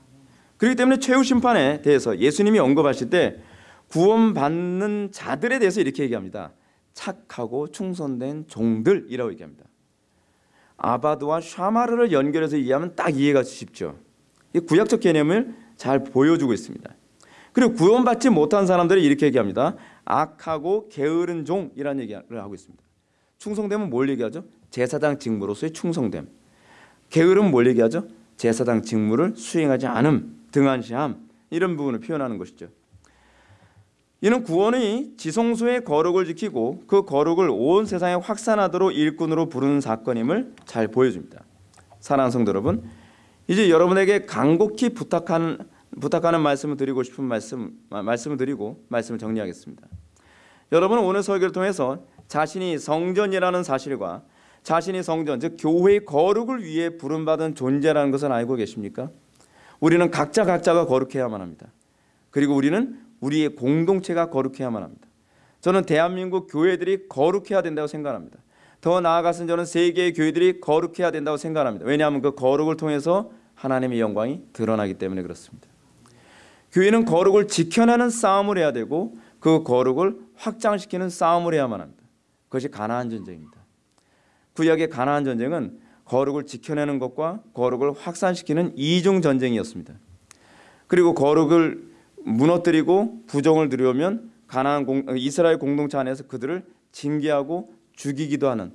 S1: 그렇기 때문에 최후 심판에 대해서 예수님이 언급하실 때 구원받는 자들에 대해서 이렇게 얘기합니다. 착하고 충성된 종들이라고 얘기합니다. 아바드와 샤마르를 연결해서 이해하면 딱 이해가 쉽죠. 이 구약적 개념을 잘 보여주고 있습니다. 그리고 구원받지 못한 사람들이 이렇게 얘기합니다. 악하고 게으른 종이라는 얘기를 하고 있습니다. 충성됨은 뭘 얘기하죠? 제사장 직무로서의 충성됨. 게으름은 뭘 얘기하죠? 제사장 직무를 수행하지 않음, 등한시함 이런 부분을 표현하는 것이죠. 이는 구원이 지성소의 거룩을 지키고 그 거룩을 온 세상에 확산하도록 일꾼으로 부르는 사건임을 잘 보여줍니다. 사랑하는 성도 여러분, 이제 여러분에게 간곡히 부탁하는 부탁하는 말씀을 드리고 싶은 말씀 말씀을 드리고 말씀을 정리하겠습니다. 여러분은 오늘 설교를 통해서 자신이 성전이라는 사실과 자신이 성전 즉 교회의 거룩을 위해 부름받은 존재라는 것을 알고 계십니까? 우리는 각자 각자가 거룩해야만 합니다. 그리고 우리는 우리의 공동체가 거룩해야만 합니다. 저는 대한민국 교회들이 거룩해야 된다고 생각합니다. 더 나아가서는 저는 세계의 교회들이 거룩해야 된다고 생각합니다. 왜냐하면 그 거룩을 통해서 하나님의 영광이 드러나기 때문에 그렇습니다. 교회는 거룩을 지켜내는 싸움을 해야 되고 그 거룩을 확장시키는 싸움을 해야만 합니다. 그것이 가나안 전쟁입니다. 구약의 가나안 전쟁은 거룩을 지켜내는 것과 거룩을 확산시키는 이중 전쟁이었습니다. 그리고 거룩을 무너뜨리고 부정을 들여오면 가나안 공, 이스라엘 공동체 안에서 그들을 징계하고 죽이기도 하는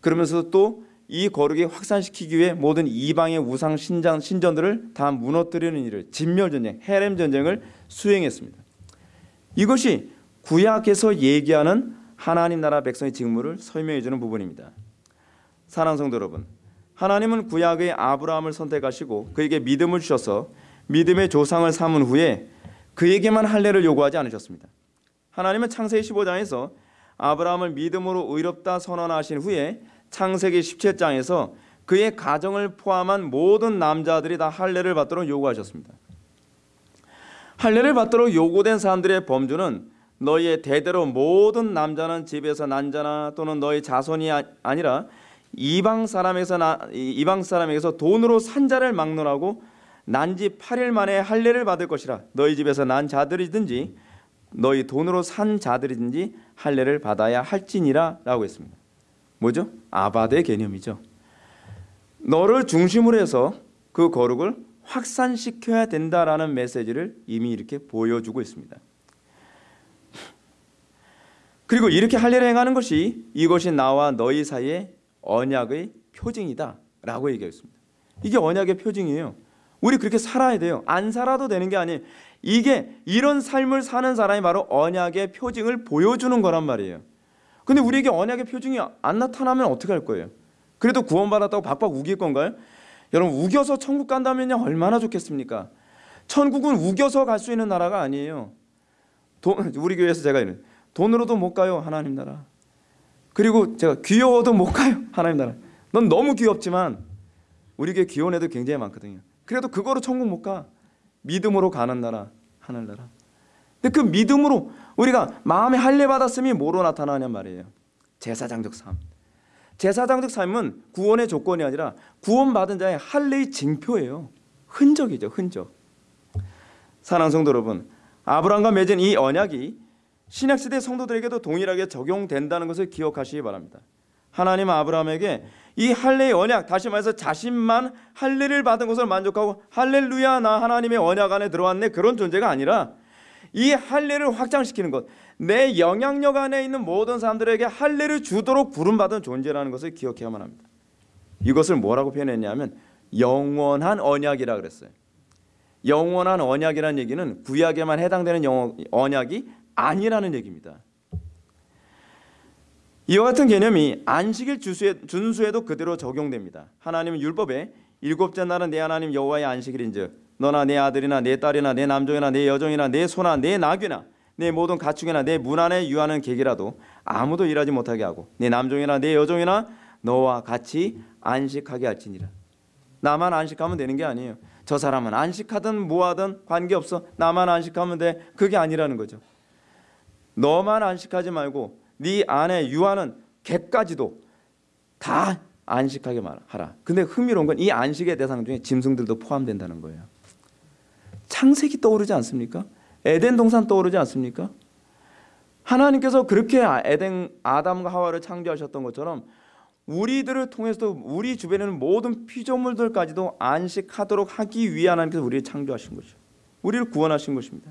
S1: 그러면서 또 이 거룩이 확산시키기 위해 모든 이방의 우상 신장 신전들을 다 무너뜨리는 일을 진멸 전쟁, 헤렘 전쟁을 수행했습니다. 이것이 구약에서 얘기하는 하나님 나라 백성의 직무를 설명해 주는 부분입니다. 사랑 성도 여러분, 하나님은 구약의 아브라함을 선택하시고 그에게 믿음을 주셔서 믿음의 조상을 삼은 후에 그에게만 할례를 요구하지 않으셨습니다. 하나님은 창세기 15장에서 아브라함을 믿음으로 의롭다 선언하신 후에 창세기 17장에서 그의 가정을 포함한 모든 남자들이 다 할례를 받도록 요구하셨습니다. 할례를 받도록 요구된 사람들의 범주는 너희의 대대로 모든 남자는 집에서 난 자나 또는 너희 자손이 아, 아니라 이방 사람에서 나, 이방 사람에게서 돈으로 산 자를 막론하고 난 지 8일 만에 할례를 받을 것이라 너희 집에서 난 자들이든지 너희 돈으로 산 자들이든지 할례를 받아야 할지니라라고 했습니다. 뭐죠? 아바의 개념이죠. 너를 중심으로 해서 그 거룩을 확산시켜야 된다라는 메시지를 이미 이렇게 보여주고 있습니다. 그리고 이렇게 할례를 행하는 것이 이것이 나와 너희 사이에 언약의 표징이다 라고 얘기했습니다. 이게 언약의 표징이에요. 우리 그렇게 살아야 돼요. 안 살아도 되는 게 아니에요. 이게 이런 삶을 사는 사람이 바로 언약의 표징을 보여주는 거란 말이에요. 근데 우리에게 언약의 표징이 안 나타나면 어떻게 할 거예요? 그래도 구원받았다고 박박 우길 건가요? 여러분 우겨서 천국 간다면요 얼마나 좋겠습니까? 천국은 우겨서 갈 수 있는 나라가 아니에요. 돈, 우리 교회에서 제가 이런 돈으로도 못 가요 하나님 나라. 그리고 제가 귀여워도 못 가요 하나님 나라. 넌 너무 귀엽지만 우리 교회 귀여운 애들 굉장히 많거든요. 그래도 그거로 천국 못 가. 믿음으로 가는 나라 하늘 나라. 근데 그 믿음으로 우리가 마음에 할례 받았음이 뭐로 나타나냐 말이에요. 제사장적 삶. 제사장적 삶은 구원의 조건이 아니라 구원받은 자의 할례의 징표예요. 흔적이죠, 흔적. 사랑 성도 여러분, 아브라함과 맺은 이 언약이 신약 시대 성도들에게도 동일하게 적용된다는 것을 기억하시기 바랍니다. 하나님 아브라함에게 이 할례의 언약 다시 말해서 자신만 할례를 받은 것을 만족하고 할렐루야 나 하나님의 언약 안에 들어왔네 그런 존재가 아니라 이 할례를 확장시키는 것, 내 영향력 안에 있는 모든 사람들에게 할례를 주도록 부름받은 존재라는 것을 기억해야만 합니다. 이것을 뭐라고 표현했냐면 영원한 언약이라 그랬어요. 영원한 언약이라는 얘기는 구약에만 해당되는 언약이 아니라는 얘기입니다. 이와 같은 개념이 안식일 준수에도 그대로 적용됩니다. 하나님은 율법에 일곱째 날은 내 하나님 여호와의 안식일인즉 너나 내 아들이나 내 딸이나 내 남종이나 내 여종이나 내 소나 내 나귀나 내 모든 가축이나 내 문 안에 유하는 객이라도 아무도 일하지 못하게 하고 내 남종이나 내 여종이나 너와 같이 안식하게 할지니라. 나만 안식하면 되는 게 아니에요. 저 사람은 안식하든 뭐하든 관계없어. 나만 안식하면 돼. 그게 아니라는 거죠. 너만 안식하지 말고 네 안에 유하는 객까지도 다 안식하게 하라. 근데 흥미로운 건 이 안식의 대상 중에 짐승들도 포함된다는 거예요. 창세기 떠오르지 않습니까? 에덴 동산 떠오르지 않습니까? 하나님께서 그렇게 에덴 아담과 하와를 창조하셨던 것처럼 우리들을 통해서도 우리 주변에 있는 모든 피조물들까지도 안식하도록 하기 위해 하나님께서 우리를 창조하신 것이죠. 우리를 구원하신 것입니다.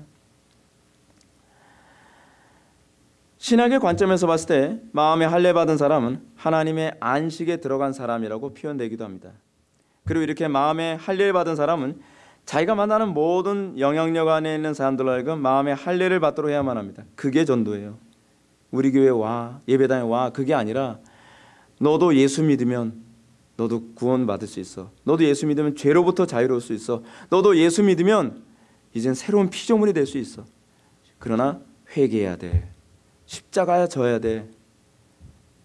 S1: 신학의 관점에서 봤을 때 마음에 할례 받은 사람은 하나님의 안식에 들어간 사람이라고 표현되기도 합니다. 그리고 이렇게 마음에 할례를 받은 사람은 자기가 만나는 모든 영향력 안에 있는 사람들로 하여금 마음에 할례를 받도록 해야만 합니다. 그게 전도예요. 우리 교회 와 예배당에 와 그게 아니라 너도 예수 믿으면 너도 구원 받을 수 있어. 너도 예수 믿으면 죄로부터 자유로울 수 있어. 너도 예수 믿으면 이젠 새로운 피조물이 될 수 있어. 그러나 회개해야 돼. 십자가야 져야 돼.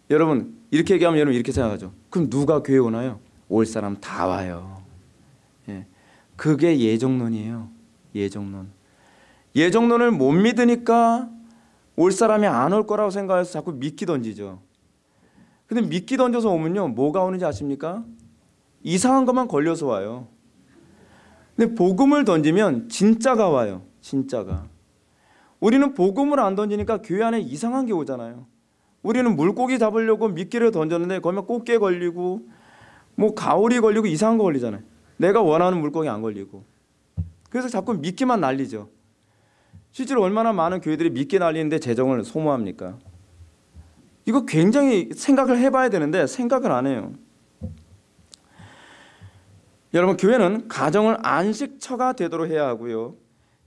S1: 여러분 이렇게 얘기하면 여러분 이렇게 생각하죠. 그럼 누가 교회 오나요? 올 사람 다 와요. 예. 그게 예정론이에요. 예정론. 예정론을 못 믿으니까 올 사람이 안 올 거라고 생각해서 자꾸 미끼 던지죠. 근데 미끼 던져서 오면요. 뭐가 오는지 아십니까? 이상한 것만 걸려서 와요. 근데 복음을 던지면 진짜가 와요. 진짜가. 우리는 복음을 안 던지니까 교회 안에 이상한 게 오잖아요. 우리는 물고기 잡으려고 미끼를 던졌는데 거기면 꽃게 걸리고 뭐 가오리 걸리고 이상한 거 걸리잖아요. 내가 원하는 물고기 안 걸리고. 그래서 자꾸 미끼만 날리죠. 실제로 얼마나 많은 교회들이 미끼 날리는데 재정을 소모합니까? 이거 굉장히 생각을 해봐야 되는데 생각을 안 해요. 여러분 교회는 가정을 안식처가 되도록 해야 하고요.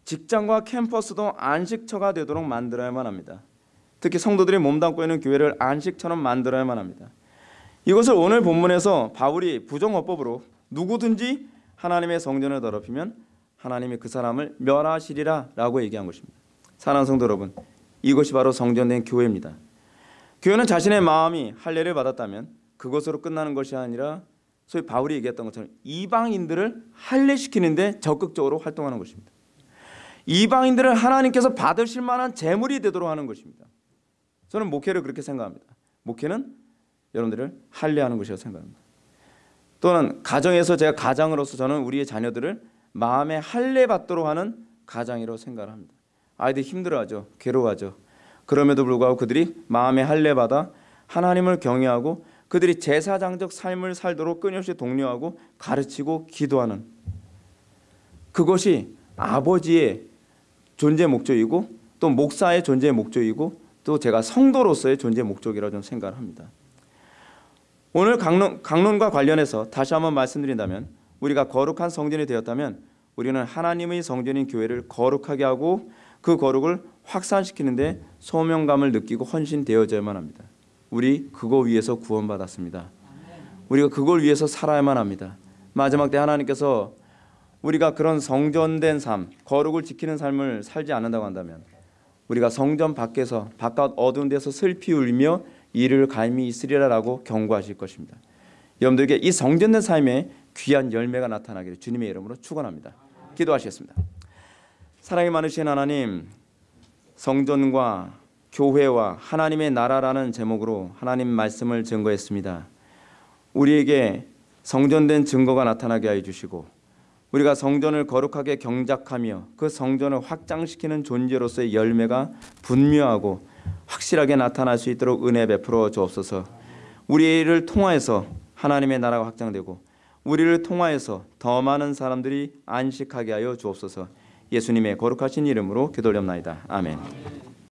S1: 직장과 캠퍼스도 안식처가 되도록 만들어야만 합니다. 특히 성도들이 몸담고 있는 교회를 안식처럼 만들어야만 합니다. 이것을 오늘 본문에서 바울이 부정어법으로 누구든지 하나님의 성전을 더럽히면 하나님이 그 사람을 멸하시리라 라고 얘기한 것입니다. 사랑하는 성도 여러분, 이것이 바로 성전된 교회입니다. 교회는 자신의 마음이 할례를 받았다면 그것으로 끝나는 것이 아니라 소위 바울이 얘기했던 것처럼 이방인들을 할례시키는 데 적극적으로 활동하는 것입니다. 이방인들을 하나님께서 받으실 만한 재물이 되도록 하는 것입니다. 저는 목회를 그렇게 생각합니다. 목회는 여러분들을 할례하는 것이라고 생각합니다. 또는 가정에서 제가 가장으로서 저는 우리의 자녀들을 마음에 할례 받도록 하는 가장이라고 생각을 합니다. 아이들 힘들어하죠. 괴로워하죠. 그럼에도 불구하고 그들이 마음에 할례 받아 하나님을 경외하고 그들이 제사장적 삶을 살도록 끊임없이 독려하고 가르치고 기도하는 그것이 아버지의 존재 목적이고 또 목사의 존재 목적이고 또 제가 성도로서의 존재 목적이라고 저는 생각을 합니다. 오늘 강론, 강론과 관련해서 다시 한번 말씀드린다면 우리가 거룩한 성전이 되었다면 우리는 하나님의 성전인 교회를 거룩하게 하고 그 거룩을 확산시키는데 소명감을 느끼고 헌신되어져야만 합니다. 우리 그거 위해서 구원받았습니다. 우리가 그걸 위해서 살아야만 합니다. 마지막 때 하나님께서 우리가 그런 성전된 삶, 거룩을 지키는 삶을 살지 않는다고 한다면 우리가 성전 밖에서 바깥 어두운 데서 슬피 울며 이를 감히 있으리라라고 경고하실 것입니다. 여러분들에게 이 성전된 삶에 귀한 열매가 나타나기를 주님의 이름으로 축원합니다. 기도하시겠습니다. 사랑이 많으신 하나님, 성전과 교회와 하나님의 나라라는 제목으로 하나님 말씀을 증거했습니다. 우리에게 성전된 증거가 나타나게 하여 주시고 우리가 성전을 거룩하게 경작하며 그 성전을 확장시키는 존재로서의 열매가 분명하고 확실하게 나타날 수 있도록 은혜 베풀어 주옵소서. 우리를 통하여서 하나님의 나라가 확장되고 우리를 통하여서 더 많은 사람들이 안식하게 하여 주옵소서. 예수님의 거룩하신 이름으로 기도올렵나이다. 아멘.